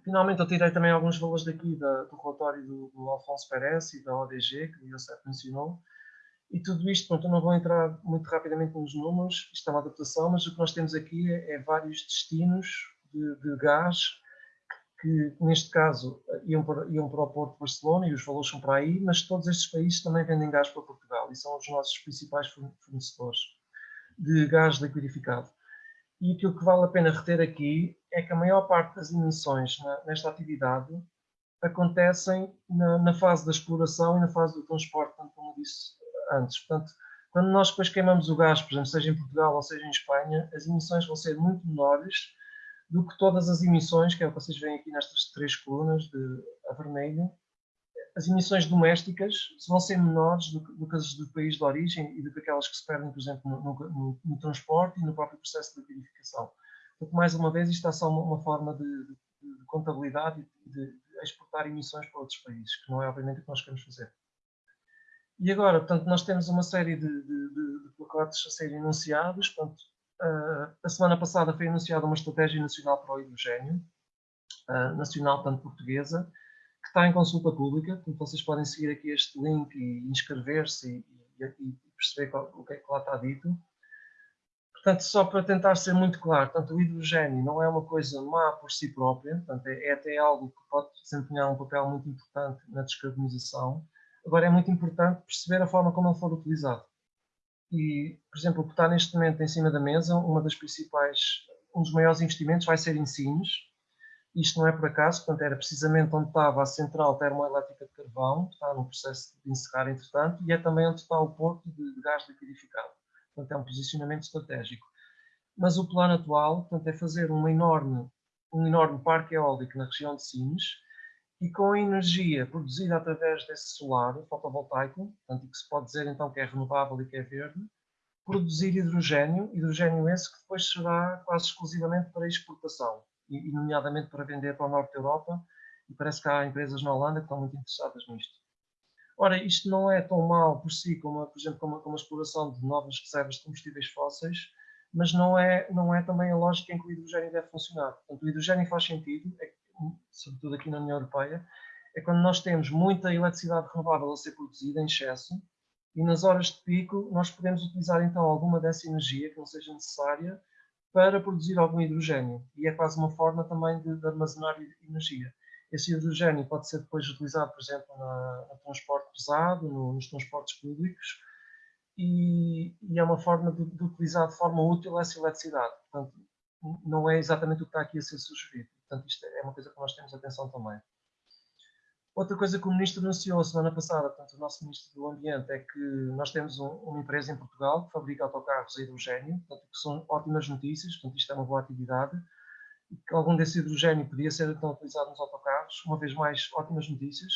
A: Finalmente, eu tirei também alguns valores daqui da, do relatório do, do Alfonso Pérez e da ODG, que o Iosef mencionou, e tudo isto, pronto, eu não vou entrar muito rapidamente nos números, isto é uma adaptação, mas o que nós temos aqui é, é vários destinos de, de, gás que, neste caso, iam para, iam para o Porto de Barcelona e os valores são para aí, mas todos estes países também vendem gás para Portugal e são os nossos principais fornecedores de gás liquidificado. E aquilo que vale a pena reter aqui é que a maior parte das emissões na, nesta atividade acontecem na, na, fase da exploração e na fase do transporte, como disse antes. Portanto, quando nós depois queimamos o gás, por exemplo, seja em Portugal ou seja em Espanha, as emissões vão ser muito menores do que todas as emissões, que é o que vocês veem aqui nestas três colunas de a vermelho, as emissões domésticas vão ser menores do que, do que as do país de origem e do que aquelas que se perdem, por exemplo, no, no, no transporte e no próprio processo de liquidificação. Portanto, mais uma vez, isto é só uma, uma forma de, de, de contabilidade e de, de exportar emissões para outros países, que não é obviamente o que nós queremos fazer. E agora, portanto, nós temos uma série de, de, de pacotes a serem anunciados. Portanto, uh, a semana passada foi anunciada uma estratégia nacional para o hidrogênio, uh, nacional, tanto portuguesa, que está em consulta pública. Portanto, vocês podem seguir aqui este link e inscrever-se e, e, e, perceber qual, o que é que lá está dito. Portanto, só para tentar ser muito claro, portanto, o hidrogênio não é uma coisa má por si própria, portanto, é, é até algo que pode desempenhar um papel muito importante na descarbonização, Agora é muito importante perceber a forma como ele for utilizado. E, por exemplo, o que está neste momento em cima da mesa, uma das principais, um dos maiores investimentos vai ser em Sines. Isto não é por acaso, portanto, era precisamente onde estava a central termoelétrica de carvão, que está no processo de encerrar, entretanto, e é também onde está o porto de, gás liquidificado. Portanto, é um posicionamento estratégico. Mas o plano atual, portanto, é fazer uma enorme, um enorme parque eólico na região de Sines, e com a energia produzida através desse solar fotovoltaico, portanto, que se pode dizer então que é renovável e que é verde, produzir hidrogênio, hidrogênio esse que depois será quase exclusivamente para exportação, e, nomeadamente para vender para o norte da Europa, e parece que há empresas na Holanda que estão muito interessadas nisto. Ora, isto não é tão mal por si, como, por exemplo, como, como a exploração de novas reservas de combustíveis fósseis, mas não é, não é também a lógica em que o hidrogênio deve funcionar. Portanto, o hidrogênio faz sentido, é sobretudo aqui na União Europeia, é quando nós temos muita eletricidade renovável a ser produzida em excesso e nas horas de pico nós podemos utilizar então alguma dessa energia que não seja necessária para produzir algum hidrogênio. E é quase uma forma também de, de armazenar energia. Esse hidrogênio pode ser depois utilizado, por exemplo, na, no transporte pesado, no, nos transportes públicos, e, e, é uma forma de, de, utilizar de forma útil essa eletricidade. Portanto, não é exatamente o que está aqui a ser sugerido. Portanto, isto é uma coisa que nós temos atenção também. Outra coisa que o Ministro anunciou semana passada, portanto, o nosso Ministro do Ambiente, é que nós temos um, uma empresa em Portugal que fabrica autocarros a hidrogênio, portanto, que são ótimas notícias, portanto, isto é uma boa atividade, e que algum desse hidrogênio podia ser então utilizado nos autocarros, uma vez mais, ótimas notícias.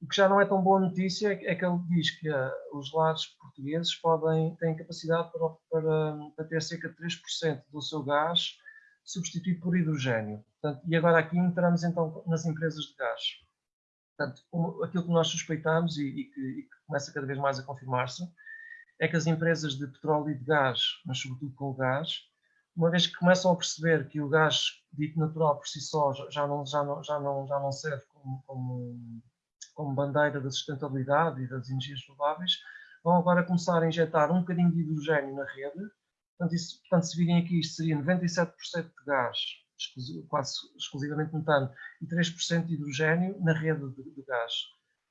A: O que já não é tão boa notícia é que ele diz que uh, os lares portugueses podem, têm capacidade para, para, para ter cerca de 3% do seu gás substituído por hidrogênio. Portanto, e agora aqui entramos então nas empresas de gás. Portanto, aquilo que nós suspeitamos e, e, que, e, que, começa cada vez mais a confirmar-se é que as empresas de petróleo e de gás, mas sobretudo com o gás, uma vez que começam a perceber que o gás dito natural por si só já não, já não, já não, já não serve como, como, como bandeira da sustentabilidade e das energias renováveis, vão agora começar a injetar um bocadinho de hidrogênio na rede. Portanto, isso, portanto se virem aqui, isto seria 97% de gás quase exclusivamente metano, e 3% de hidrogênio na rede de, de gás.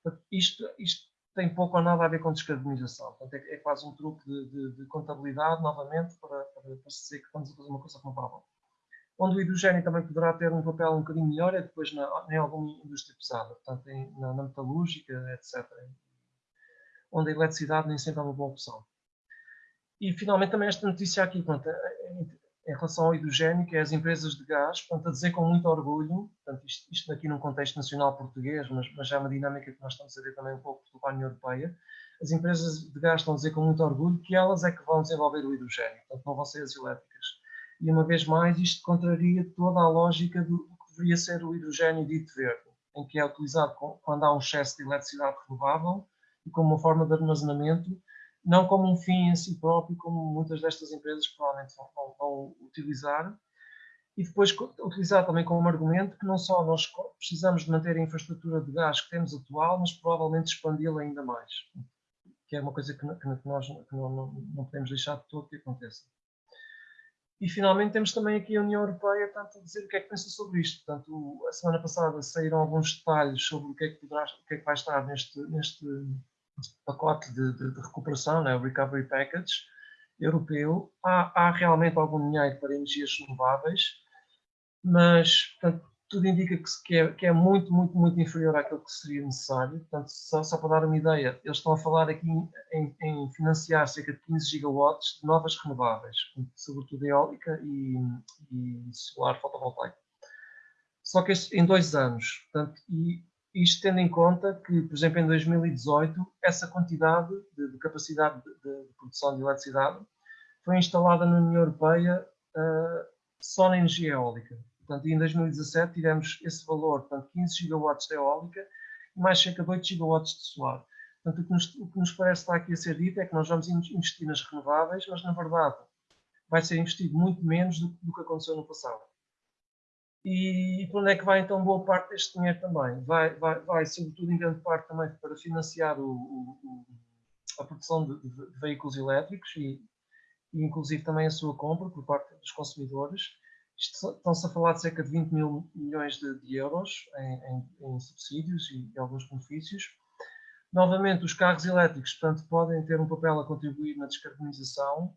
A: Portanto, isto, isto tem pouco ou nada a ver com descarbonização. Portanto, é, é quase um truque de, de, de contabilidade, novamente, para, para, para se dizer que estamos a fazer uma coisa renovável. Onde o hidrogênio também poderá ter um papel um bocadinho melhor é depois na, em alguma indústria pesada, portanto, em, na, na metalúrgica, etc. Onde a eletricidade nem sempre é uma boa opção. E finalmente também esta notícia aqui, pronto, em relação ao hidrogênio, que é as empresas de gás, portanto, a dizer com muito orgulho, portanto, isto, isto aqui num contexto nacional português, mas, mas já é uma dinâmica que nós estamos a ver também um pouco pela União Europeia, as empresas de gás estão a dizer com muito orgulho que elas é que vão desenvolver o hidrogênio, portanto, não vão ser as elétricas. E uma vez mais, isto contraria toda a lógica do que deveria ser o hidrogênio dito verde, em que é utilizado quando há um excesso de eletricidade renovável e como uma forma de armazenamento não como um fim em si próprio, como muitas destas empresas provavelmente vão, vão, utilizar, e depois utilizar também como argumento que não só nós precisamos de manter a infraestrutura de gás que temos atual, mas provavelmente expandi-la ainda mais, que é uma coisa que, que nós que não, não, não, podemos deixar de todo que aconteça. E finalmente temos também aqui a União Europeia tanto a dizer o que é que pensa sobre isto. Portanto, a semana passada saíram alguns detalhes sobre o que é que, poderá, o que, é que vai estar neste, neste pacote de, de, de recuperação, né, o Recovery Package europeu, há, há, realmente algum dinheiro para energias renováveis, mas portanto, tudo indica que, que, é, que, é, muito, muito, muito inferior àquilo que seria necessário. Portanto, só, só para dar uma ideia, eles estão a falar aqui em, em, financiar cerca de 15 gigawatts de novas renováveis, sobretudo eólica e, e solar fotovoltaico. Só que em dois anos. Portanto, e isto tendo em conta que, por exemplo, em 2018, essa quantidade de, de capacidade de, de, produção de eletricidade foi instalada na União Europeia uh, só na energia eólica. Portanto, em 2017 tivemos esse valor, portanto, 15 gigawatts de eólica e mais cerca de 8 gigawatts de solar. Portanto, o que, nos, o que nos parece estar aqui a ser dito é que nós vamos investir nas renováveis, mas na verdade vai ser investido muito menos do, do que aconteceu no passado. E, para onde é que vai então boa parte deste dinheiro também? Vai, vai, vai sobretudo em grande parte também para financiar o, o, a produção de, de, veículos elétricos e, e, inclusive também a sua compra por parte dos consumidores. Estão-se a falar de cerca de 20 mil milhões de, de euros em, em, em, subsídios e, e alguns benefícios. Novamente, os carros elétricos, portanto, podem ter um papel a contribuir na descarbonização,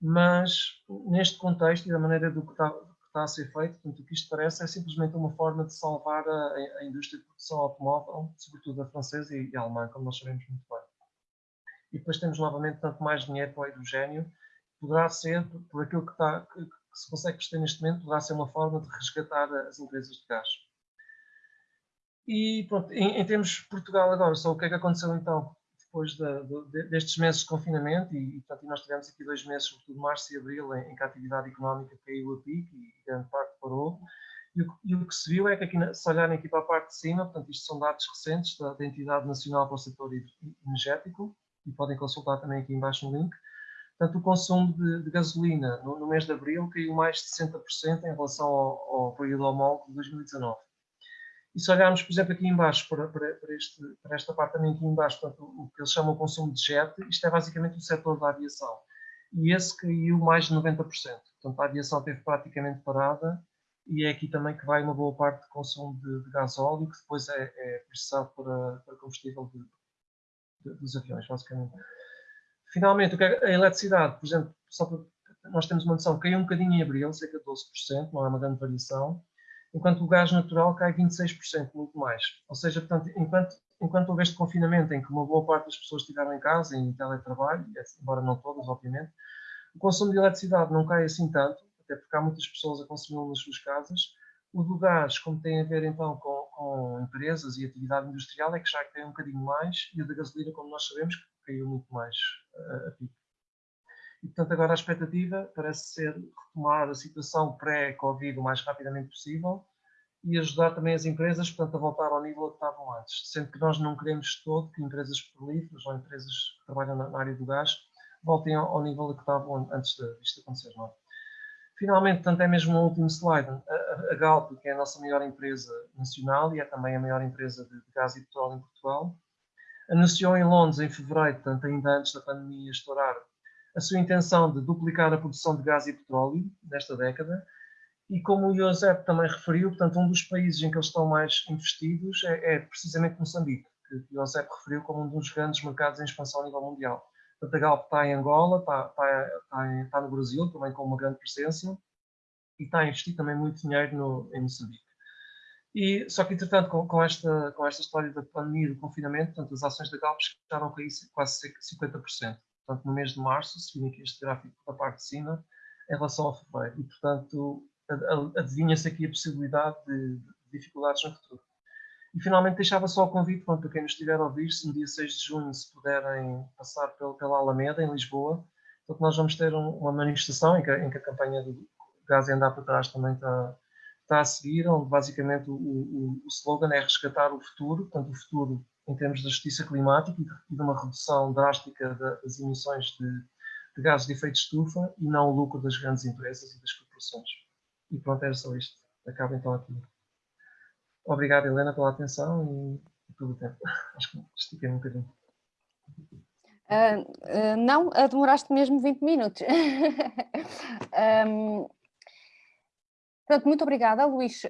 A: mas neste contexto e da maneira do que está, está a ser feito, portanto, o que isto parece é simplesmente uma forma de salvar a, a indústria de produção automóvel, sobretudo a francesa e a alemã, como nós sabemos muito bem. E depois temos novamente tanto mais dinheiro para o hidrogênio, poderá ser, por aquilo que, está, que, que se consegue perceber neste momento, poderá ser uma forma de resgatar as empresas de gás. E pronto, em, em termos de Portugal agora, só o que é que aconteceu então? Depois de, destes meses de confinamento, e, e, portanto, nós tivemos aqui dois meses, sobretudo março e abril, em, em que a atividade económica caiu a pique e grande parte parou. E o, e o, que se viu é que, aqui, se olharem aqui para a parte de cima, portanto, isto são dados recentes da, da Entidade Nacional para o Setor Energético, e podem consultar também aqui embaixo no link. Portanto, o consumo de, de gasolina no, no, mês de abril caiu mais de 60% em relação ao, ao período homólogo de 2019. E se olharmos, por exemplo, aqui embaixo, para, para, para, este, para esta parte também aqui embaixo, portanto, o que eles chamam de consumo de jet, isto é basicamente o setor da aviação. E esse caiu mais de 90%. Portanto, a aviação esteve praticamente parada e é aqui também que vai uma boa parte do consumo de, de gás óleo, que depois é, é processado para, para combustível de, de, dos aviões, basicamente. Finalmente, é a eletricidade, por exemplo, só para, nós temos uma noção, caiu um bocadinho em abril, cerca de 12%, não é uma grande variação enquanto o gás natural cai 26%, muito mais. Ou seja, portanto, enquanto, enquanto houve este confinamento em que uma boa parte das pessoas estiveram em casa, em teletrabalho, embora não todas, obviamente, o consumo de eletricidade não cai assim tanto, até porque há muitas pessoas a consumi-lo nas suas casas. O do gás, como tem a ver então com, com empresas e atividade industrial, é que já caiu um bocadinho mais, e o da gasolina, como nós sabemos, caiu muito mais uh, a pico. E, portanto, agora a expectativa parece ser retomar a situação pré-Covid o mais rapidamente possível e ajudar também as empresas, portanto, a voltar ao nível que estavam antes. Sendo que nós não queremos todo que empresas petrolíferas ou empresas que trabalham na área do gás voltem ao nível que estavam antes disto acontecer. Não é? Finalmente, portanto, é mesmo o último slide. A, a Galp, que é a nossa maior empresa nacional e é também a maior empresa de, de gás e petróleo em Portugal, anunciou em Londres, em fevereiro, portanto, ainda antes da pandemia estourar, a sua intenção de duplicar a produção de gás e petróleo nesta década E como o Josep também referiu, portanto, um dos países em que eles estão mais investidos é, é precisamente Moçambique, que o Josep referiu como um dos grandes mercados em expansão a nível mundial. Portanto, a Galp está em Angola, está, está, está, está, no Brasil, também com uma grande presença, e está a investir também muito dinheiro no, em Moçambique. E, só que, entretanto, com, com, esta, com esta história da pandemia e do confinamento, portanto, as ações da Galp chegaram a cair quase 50%. Portanto, no mês de março, seguindo aqui este gráfico da parte de cima, em relação ao fevereiro. E, portanto, adivinha-se aqui a possibilidade de, de, dificuldades no futuro. E, finalmente, deixava só o convite para quem nos estiver a ouvir, se no dia 6 de junho, se puderem passar pela, pela Alameda, em Lisboa, porque nós vamos ter um, uma manifestação em que, em que, a campanha do Gás e Andar para Trás também está, está a seguir, onde basicamente o, o, o slogan é resgatar o futuro, portanto, o futuro em termos da justiça climática e de uma redução drástica das emissões de, de gases de efeito de estufa e não o lucro das grandes empresas e das corporações. E pronto, era só isto. Acaba então aqui. Obrigado, Helena, pela atenção e, pelo tempo. Acho que estiquei um bocadinho.
B: Uh, uh, não, demoraste mesmo 20 minutos. um, Portanto, muito obrigada, Luís.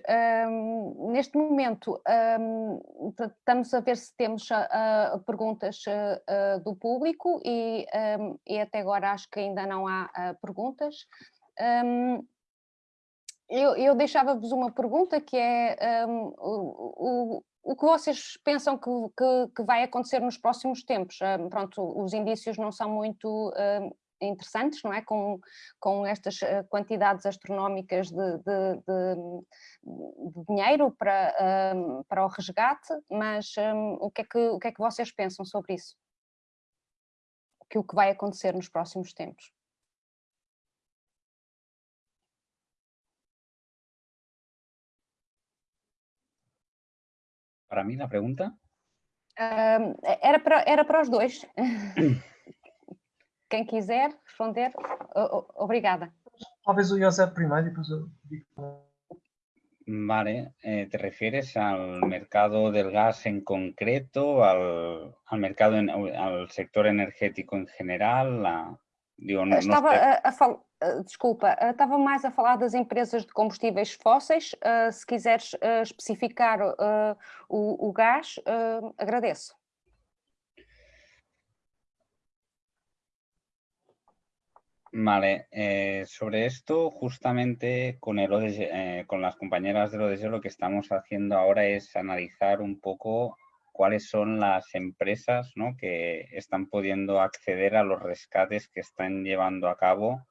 B: Um, neste momento, um, estamos a ver se temos uh, perguntas uh, do público e, um, e, até agora acho que ainda não há uh, perguntas. eu, eu deixava-vos uma pergunta que é o, o, o, que vocês pensam que, que, que, vai acontecer nos próximos tempos? pronto, os indícios não são muito interessantes, não é? Com, com estas eh, quantidades astronómicas de, de, de, de dinheiro para, um, para o resgate, mas um, o, que é que, o que é que vocês pensam sobre isso? Que o que vai acontecer nos próximos tempos?
C: Para mim, a pergunta?
B: Um, era, para, era para os dois. Quem quiser responder, obrigada.
A: Talvez o José primeiro e depois eu.
C: Vale, eh, ¿te refieres al mercado del gas en concreto, al, al mercado, en, al sector energético en general? La,
B: digo, no, estava no a, a fal... Desculpa, estava mais a falar das empresas de combustíveis fósseis. Uh, se quiseres uh, especificar uh, o, o, gás, agradeço.
C: Vale, eh, sobre esto, justamente con, el eh, con las compañeras del ODS lo que estamos haciendo ahora es analizar un poco cuáles son las empresas ¿no? que están pudiendo acceder a los rescates que están llevando a cabo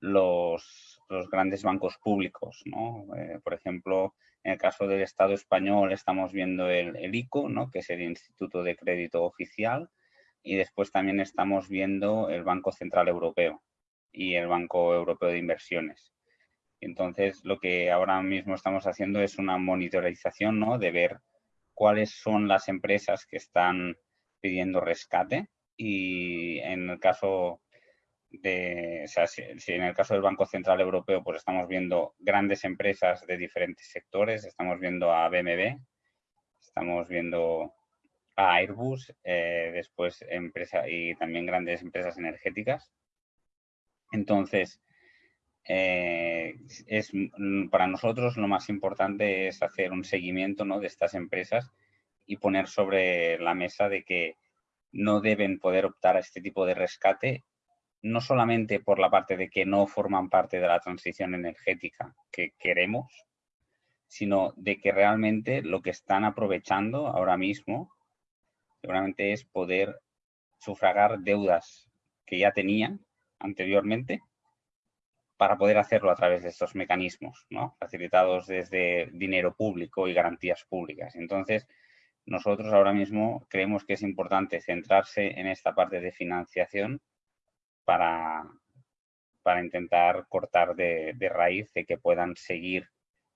C: los, los grandes bancos públicos. ¿no? Eh, por ejemplo, en el caso del Estado español estamos viendo el, el ICO, ¿no? que es el Instituto de Crédito Oficial, y después también estamos viendo el Banco Central Europeo y el Banco Europeo de Inversiones. Entonces, lo que ahora mismo estamos haciendo es una monitorización ¿no? de ver cuáles son las empresas que están pidiendo rescate y en el caso de, o sea, si, en el caso del Banco Central Europeo, pues estamos viendo grandes empresas de diferentes sectores, estamos viendo a BMW, estamos viendo a Airbus, eh, después empresa y también grandes empresas energéticas. Entonces, eh, es, mm, para nosotros lo más importante es hacer un seguimiento ¿no? de estas empresas y poner sobre la mesa de que no deben poder optar a este tipo de rescate, no solamente por la parte de que no forman parte de la transición energética que queremos, sino de que realmente lo que están aprovechando ahora mismo seguramente es poder sufragar deudas que ya tenían anteriormente para poder hacerlo a través de estos mecanismos, facilitados desde dinero público y garantías públicas. Entonces, nosotros ahora mismo creemos que es importante centrarse en esta parte de financiación para, para intentar cortar de, de raíz de que puedan seguir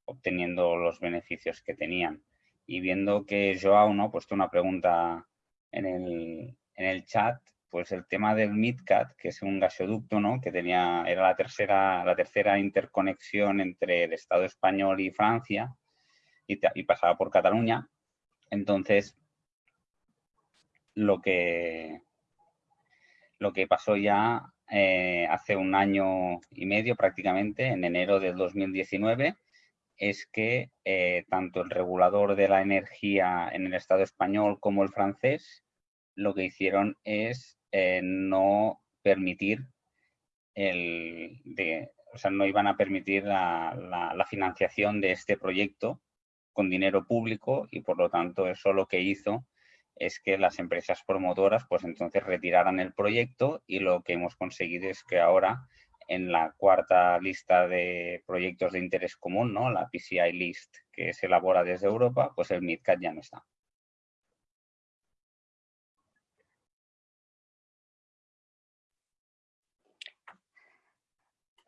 C: obteniendo los beneficios que tenían. Y viendo que Joao ¿no? ha puesto una pregunta en el, en el chat, pues el tema del MidCat, que es un gasoducto, ¿no? Que tenía, era la tercera, la tercera interconexión entre el Estado español y Francia y, y pasaba por Cataluña. Entonces, lo que, lo que pasó ya eh, hace un año y medio prácticamente, en enero del 2019, es que eh, tanto el regulador de la energía en el Estado español como el francés lo que hicieron es eh, no permitir el, de, o sea, no iban a permitir la, la, financiación de este proyecto con dinero público y por lo tanto eso lo que hizo es que las empresas promotoras pues entonces retiraran el proyecto y lo que hemos conseguido es que ahora en la cuarta lista de proyectos de interés común, ¿no? la PCI List que se elabora desde Europa, pues el MidCat ya no está.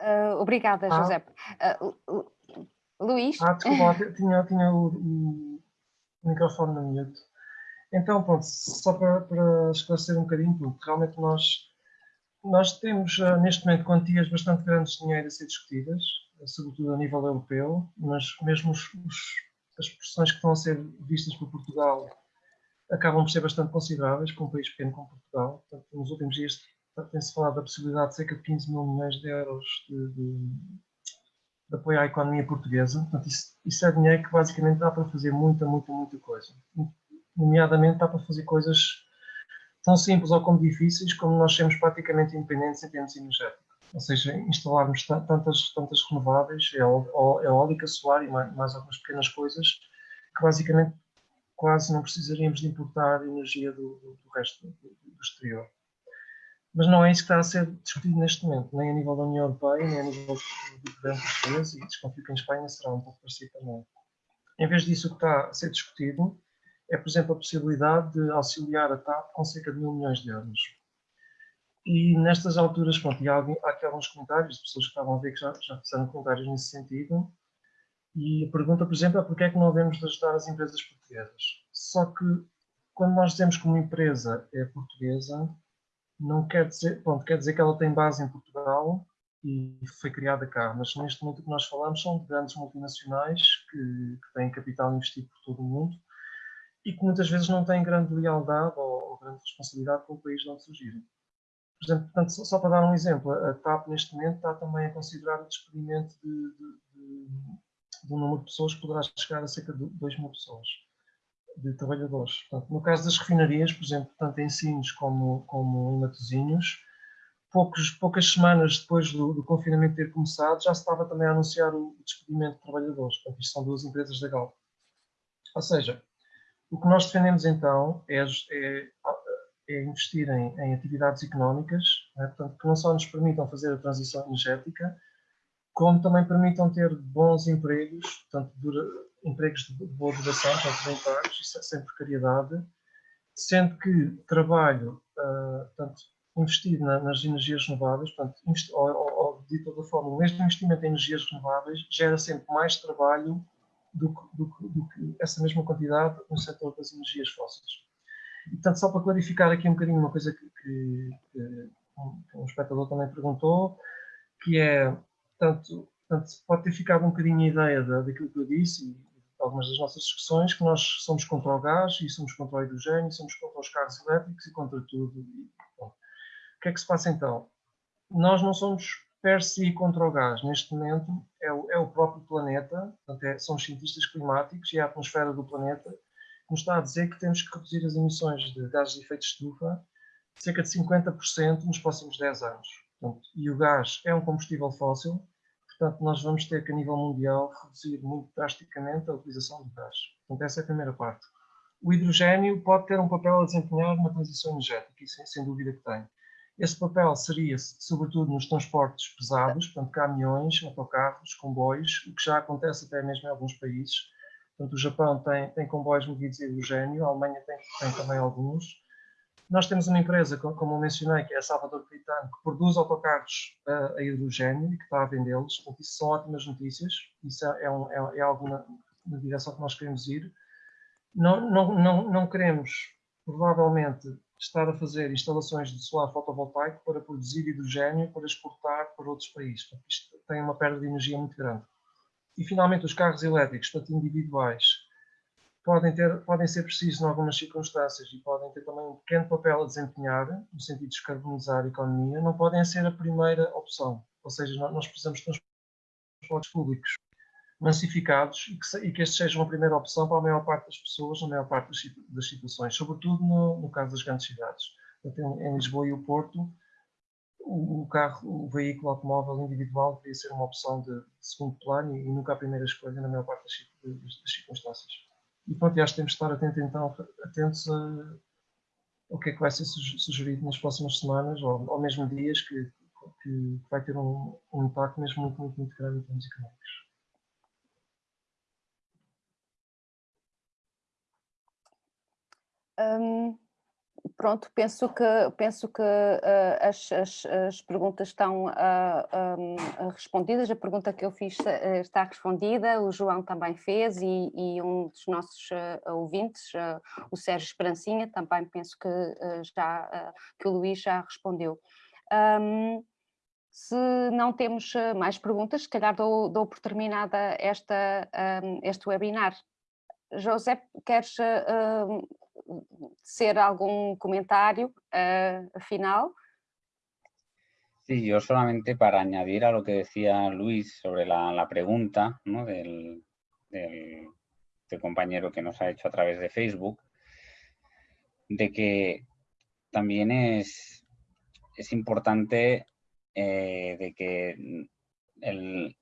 B: Uh, obrigada, ah. José. Uh, Luís?
A: Ah, desculpa, tinha, tinha o, o, microfone no mute. Então, pronto, só para, para esclarecer um bocadinho, porque realmente nós, nós temos uh, neste momento quantias bastante grandes de dinheiro a ser discutidas, sobretudo a nível europeu, mas mesmo os, os, as pressões que estão a ser vistas por Portugal acabam por ser bastante consideráveis para um país pequeno como Portugal. Portanto, nos últimos dias tem-se falado da possibilidade de cerca de 15 mil milhões de euros de, de, de apoio à economia portuguesa. Portanto, isso, isso, é dinheiro que basicamente dá para fazer muita, muita, muita coisa. Nomeadamente dá para fazer coisas tão simples ou como difíceis como nós sermos praticamente independentes em termos energéticos. Ou seja, instalarmos tantas, tantas renováveis, eólica, solar e mais, mais algumas pequenas coisas que basicamente quase não precisaríamos de importar energia do, do, do resto do, do exterior. Mas não é isso que está a ser discutido neste momento, nem a nível da União Europeia, nem a nível do governo português, e desconfio que em Espanha será um pouco parecido também. Em vez disso, o que está a ser discutido é, por exemplo, a possibilidade de auxiliar a TAP com cerca de mil milhões de euros. E nestas alturas, pronto, há, há aqui alguns comentários, de pessoas que estavam a ver que já, já fizeram comentários nesse sentido, e a pergunta, por exemplo, é porquê é que não devemos ajudar as empresas portuguesas? Só que, quando nós dizemos que uma empresa é portuguesa, não quer dizer, pronto, quer dizer que ela tem base em Portugal e foi criada cá, mas neste momento o que nós falamos são de grandes multinacionais que, que têm capital investido por todo o mundo e que muitas vezes não têm grande lealdade ou, ou grande responsabilidade com o país de onde surgiram. Por exemplo, portanto, só, só, para dar um exemplo, a TAP neste momento está também a considerar o despedimento de, de, de, de um número de pessoas que poderá chegar a cerca de 2 mil pessoas de trabalhadores. Portanto, no caso das refinarias, por exemplo, tanto em Sines como, como em Matosinhos, poucos, poucas semanas depois do, do, confinamento ter começado, já se estava também a anunciar o despedimento de trabalhadores. Portanto, isto são duas empresas da Galp. Ou seja, o que nós defendemos então é, é, é investir em, em, atividades económicas, né, portanto, que não só nos permitam fazer a transição energética, como também permitam ter bons empregos, portanto, dura, empregos de boa duração, portanto, bem pagos, é sem precariedade, sendo que trabalho, uh, portanto, investido na, nas energias renováveis, portanto, ou, ou, de toda forma, o mesmo investimento em energias renováveis gera sempre mais trabalho do que, do, do que essa mesma quantidade no setor das energias fósseis. E, portanto, só para clarificar aqui um bocadinho uma coisa que, que, que um, espectador também perguntou, que é, portanto, portanto, pode ter ficado um bocadinho a ideia daquilo que eu disse, e algumas das nossas discussões, que nós somos contra o gás e somos contra o hidrogênio, somos contra os carros elétricos e contra tudo. bom, o que é que se passa então? Nós não somos per si contra o gás. Neste momento é o, é o próprio planeta, é, são os cientistas climáticos e a atmosfera do planeta que nos está a dizer que temos que reduzir as emissões de gases de efeito de estufa cerca de 50% nos próximos 10 anos. Portanto, e o gás é um combustível fóssil, Portanto, nós vamos ter que, a nível mundial, reduzir muito drasticamente a utilização do gás. Portanto, essa é a primeira parte. O hidrogênio pode ter um papel a desempenhar na transição energética, isso sem dúvida que tem. Esse papel seria, sobretudo, nos transportes pesados, portanto, caminhões, autocarros, comboios, o que já acontece até mesmo em alguns países. Portanto, o Japão tem, tem comboios movidos a hidrogênio, a Alemanha tem, tem também alguns. Nós temos uma empresa, como eu mencionei, que é a Salvador Caetano, que produz autocarros a hidrogênio e que está a vendê-los. Portanto, isso são ótimas notícias. Isso é, um, é, é algo na, na, direção que nós queremos ir. Não, não, não, não queremos, provavelmente, estar a fazer instalações de solar fotovoltaico para produzir hidrogênio para exportar para outros países. Portanto, isto tem uma perda de energia muito grande. E, finalmente, os carros elétricos, portanto, individuais, podem, ter, podem ser precisos em algumas circunstâncias e podem ter também um pequeno papel a desempenhar, no sentido de descarbonizar a economia, não podem ser a primeira opção. Ou seja, nós precisamos de transportes públicos massificados e que, e que estes sejam a primeira opção para a maior parte das pessoas, na maior parte das, das situações, sobretudo no, no, caso das grandes cidades. Em, em Lisboa e o Porto, o, o, carro, o veículo automóvel individual deveria ser uma opção de, de segundo plano e, e, nunca a primeira escolha na maior parte das, das, das circunstâncias. E pronto, acho que temos de estar atentos, então, atentos a, o que é que vai ser sugerido nas próximas semanas ou, ou mesmo dias que, que vai ter um, um impacto mesmo muito, muito, muito grande em termos económicos.
B: Um, pronto, penso que, penso que uh, as, as, as, perguntas estão uh, um, respondidas, a pergunta que eu fiz uh, está respondida, o João também fez e, e um dos nossos ouvintes, o Sérgio Esperancinha, também penso que, já, que o Luís já respondeu. Um, se não temos mais perguntas, se calhar dou, dou por terminada esta, este webinar. José, queres ser algún comentario uh, final.
C: Sí, yo solamente para añadir a lo que decía Luis sobre la, la pregunta ¿no? del, del, compañero que nos ha hecho a través de Facebook, de que también es, es importante eh, de que el,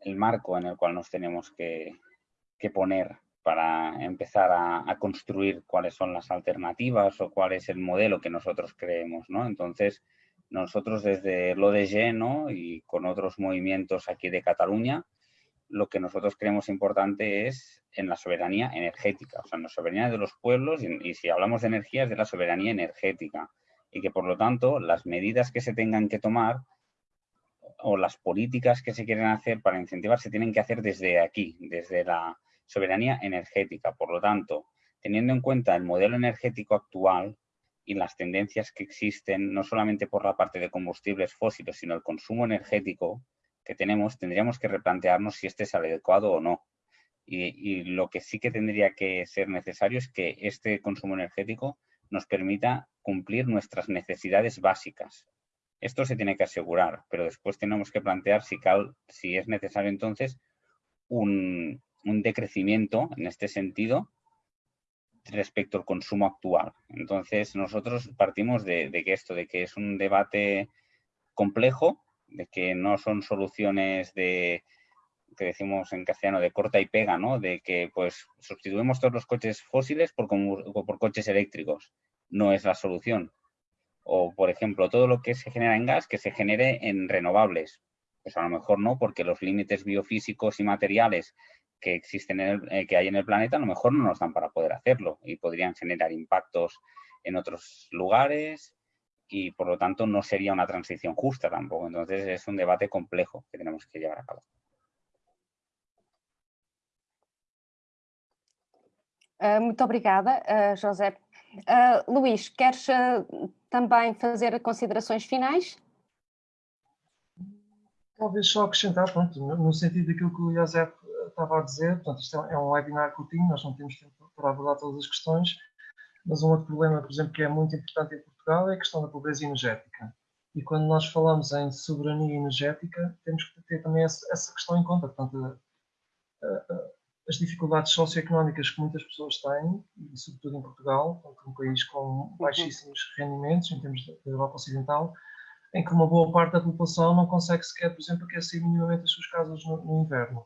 C: el, marco en el cual nos tenemos que, que poner para empezar a, construir cuáles son las alternativas o cuál es el modelo que nosotros creemos, ¿no? Entonces, nosotros desde lo de ¿no? y con otros movimientos aquí de Cataluña, lo que nosotros creemos importante es en la soberanía energética, o sea, en la soberanía de los pueblos y, y si hablamos de energía es de la soberanía energética y que por lo tanto las medidas que se tengan que tomar o las políticas que se quieren hacer para incentivar se tienen que hacer desde aquí, desde la, soberanía energética. Por lo tanto, teniendo en cuenta el modelo energético actual y las tendencias que existen, no solamente por la parte de combustibles fósiles, sino el consumo energético que tenemos, tendríamos que replantearnos si este es adecuado o no. Y, lo que sí que tendría que ser necesario es que este consumo energético nos permita cumplir nuestras necesidades básicas. Esto se tiene que asegurar, pero después tenemos que plantear si, si es necesario entonces un, un decrecimiento en este sentido respecto al consumo actual. Entonces, nosotros partimos de, que esto, de que es un debate complejo, de que no son soluciones de, que decimos en castellano, de corta y pega, ¿no? De que, pues, sustituimos todos los coches fósiles por, por coches eléctricos. No es la solución. O, por ejemplo, todo lo que se genera en gas, que se genere en renovables. Pues a lo mejor no, porque los límites biofísicos y materiales que existen en el, eh, que hay en el planeta a lo mejor no nos dan para poder hacerlo y podrían generar impactos en otros lugares y por lo tanto no sería una transición justa tampoco. Entonces es un debate complejo que tenemos que llevar a cabo.
B: Uh, muito obrigada, uh, José. Uh, Luís, queres também fazer considerações finais?
A: Talvez só acrescentar, pronto, no sentido daquilo que o José estava a dizer, portanto, isto é um webinar curtinho, nós não temos tempo para abordar todas as questões, mas um outro problema, por exemplo, que é muito importante em Portugal é a questão da pobreza energética. E quando nós falamos em soberania energética, temos que ter também essa questão em conta. Portanto, as dificuldades socioeconómicas que muitas pessoas têm, e sobretudo em Portugal, um país com uhum. baixíssimos rendimentos em termos da Europa Ocidental, em que uma boa parte da população não consegue sequer, por exemplo, aquecer minimamente as suas casas no, no inverno.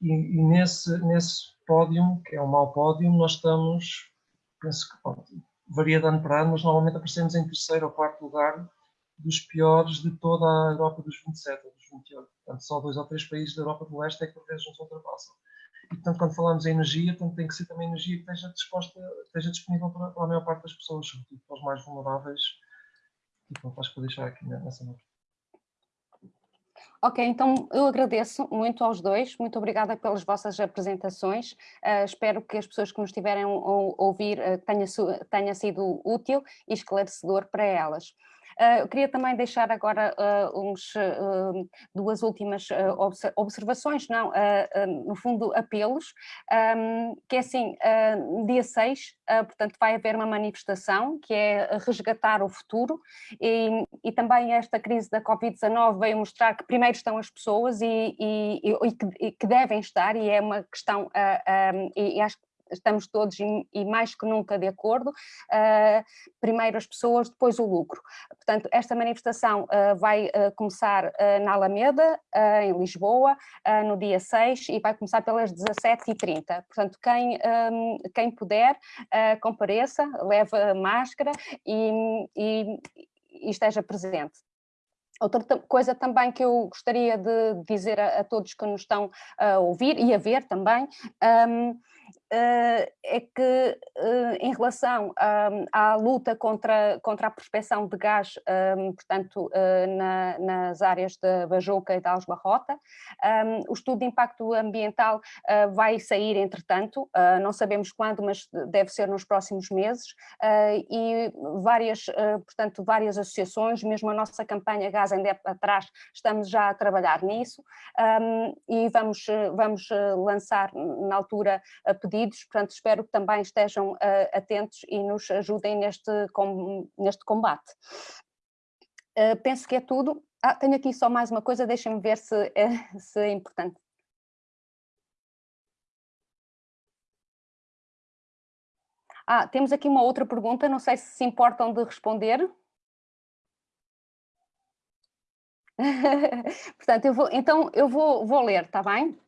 A: E, e, nesse, nesse pódio, que é um mau pódio, nós estamos, penso que varia de ano para ano, mas normalmente aparecemos em terceiro ou quarto lugar dos piores de toda a Europa dos 27 ou dos 28. Portanto, só dois ou três países da Europa do Leste é que por vezes nos ultrapassam. E, portanto, quando falamos em energia, portanto, tem que ser também energia que esteja, disposta, esteja disponível para, para a maior parte das pessoas, sobretudo para os mais vulneráveis. E pronto, acho que vou deixar aqui nessa nota.
B: Ok, então eu agradeço muito aos dois, muito obrigada pelas vossas apresentações, uh, espero que as pessoas que nos estiverem a ouvir uh, tenha, tenha sido útil e esclarecedor para elas. Uh, queria também deixar agora uh, uns, uh, duas últimas observações, não, no fundo apelos, que é assim, dia 6, portanto vai haver uma manifestação que é resgatar o futuro e, e também esta crise da Covid-19 veio mostrar que primeiro estão as pessoas e, e, e que, que, devem estar e é uma questão, e acho que estamos todos e mais que nunca de acordo, uh, primeiro as pessoas, depois o lucro. Portanto, esta manifestação uh, vai uh, começar na Alameda, em Lisboa, no dia 6 e vai começar pelas 17h30. Portanto, quem, quem puder, compareça, leve máscara e, e, e esteja presente. Outra coisa também que eu gostaria de dizer a, a todos que nos estão a ouvir e a ver também, um, é que eh, em relação à luta contra, contra a prospeção de gás, portanto, eh, na, nas áreas de Bajoca e de Alsbarrota, o estudo de impacto ambiental vai sair entretanto, não sabemos quando, mas deve ser nos próximos meses, e várias, portanto, várias associações, mesmo a nossa campanha Gás em Dep atrás, estamos já a trabalhar nisso, e vamos, vamos lançar na altura pedidos, portanto espero que também estejam uh, atentos e nos ajudem neste, com, neste combate. Uh, penso que é tudo. Ah, tenho aqui só mais uma coisa, deixem-me ver se é, se é importante. Ah, temos aqui uma outra pergunta, não sei se se importam de responder. Portanto, eu vou, então eu vou, vou ler, está bem?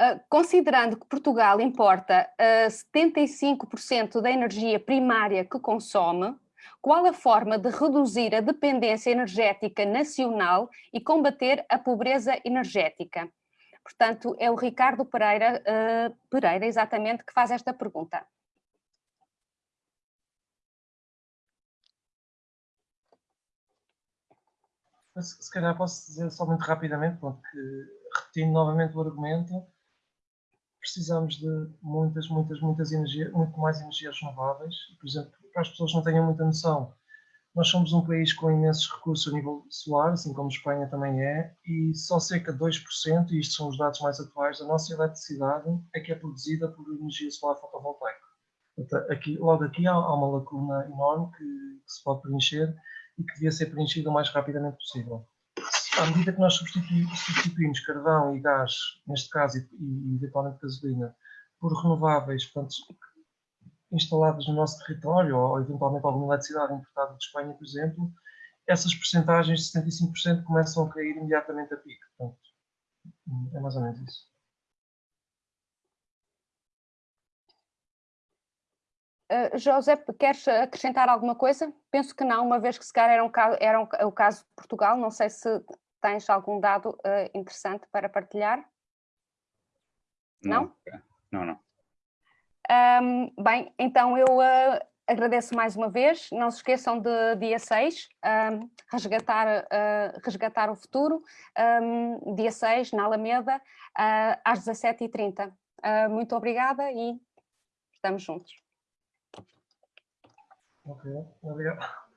B: Uh, considerando que Portugal importa uh, ah, 75% da energia primária que consome, qual a forma de reduzir a dependência energética nacional e combater a pobreza energética? Portanto, é o Ricardo Pereira, uh, Pereira exatamente, que faz esta pergunta.
A: Se calhar posso dizer só muito rapidamente, porque repetindo novamente o argumento, precisamos de muitas, muitas, muitas energias, muito mais energias renováveis. Por exemplo, para as pessoas não tenham muita noção, nós somos um país com imensos recursos a nível solar, assim como Espanha também é, e só cerca de 2%, e estes são os dados mais atuais, da nossa eletricidade é que é produzida por energia solar fotovoltaica. Aqui, logo aqui há, há uma lacuna enorme que, que se pode preencher e que devia ser preenchida o mais rapidamente possível à medida que nós substituímos carvão e gás, neste caso, e, e eventualmente gasolina, por renováveis, portanto, instaladas no nosso território, ou eventualmente alguma eletricidade importada de Espanha, por exemplo, essas percentagens de 75% começam a cair imediatamente a pico. Portanto, é mais ou menos isso.
B: Uh, José, queres acrescentar alguma coisa? Penso que não, uma vez que se calhar era, um era um, o caso de Portugal, não sei se Tens algum dado uh, interessante para partilhar?
C: Não? Não, não.
B: Um, bem, então eu uh, agradeço mais uma vez. Não se esqueçam de dia 6, um, resgatar, uh, resgatar o futuro, um, dia 6, na Alameda, às 17h30. muito obrigada e estamos juntos.
A: Ok, obrigado.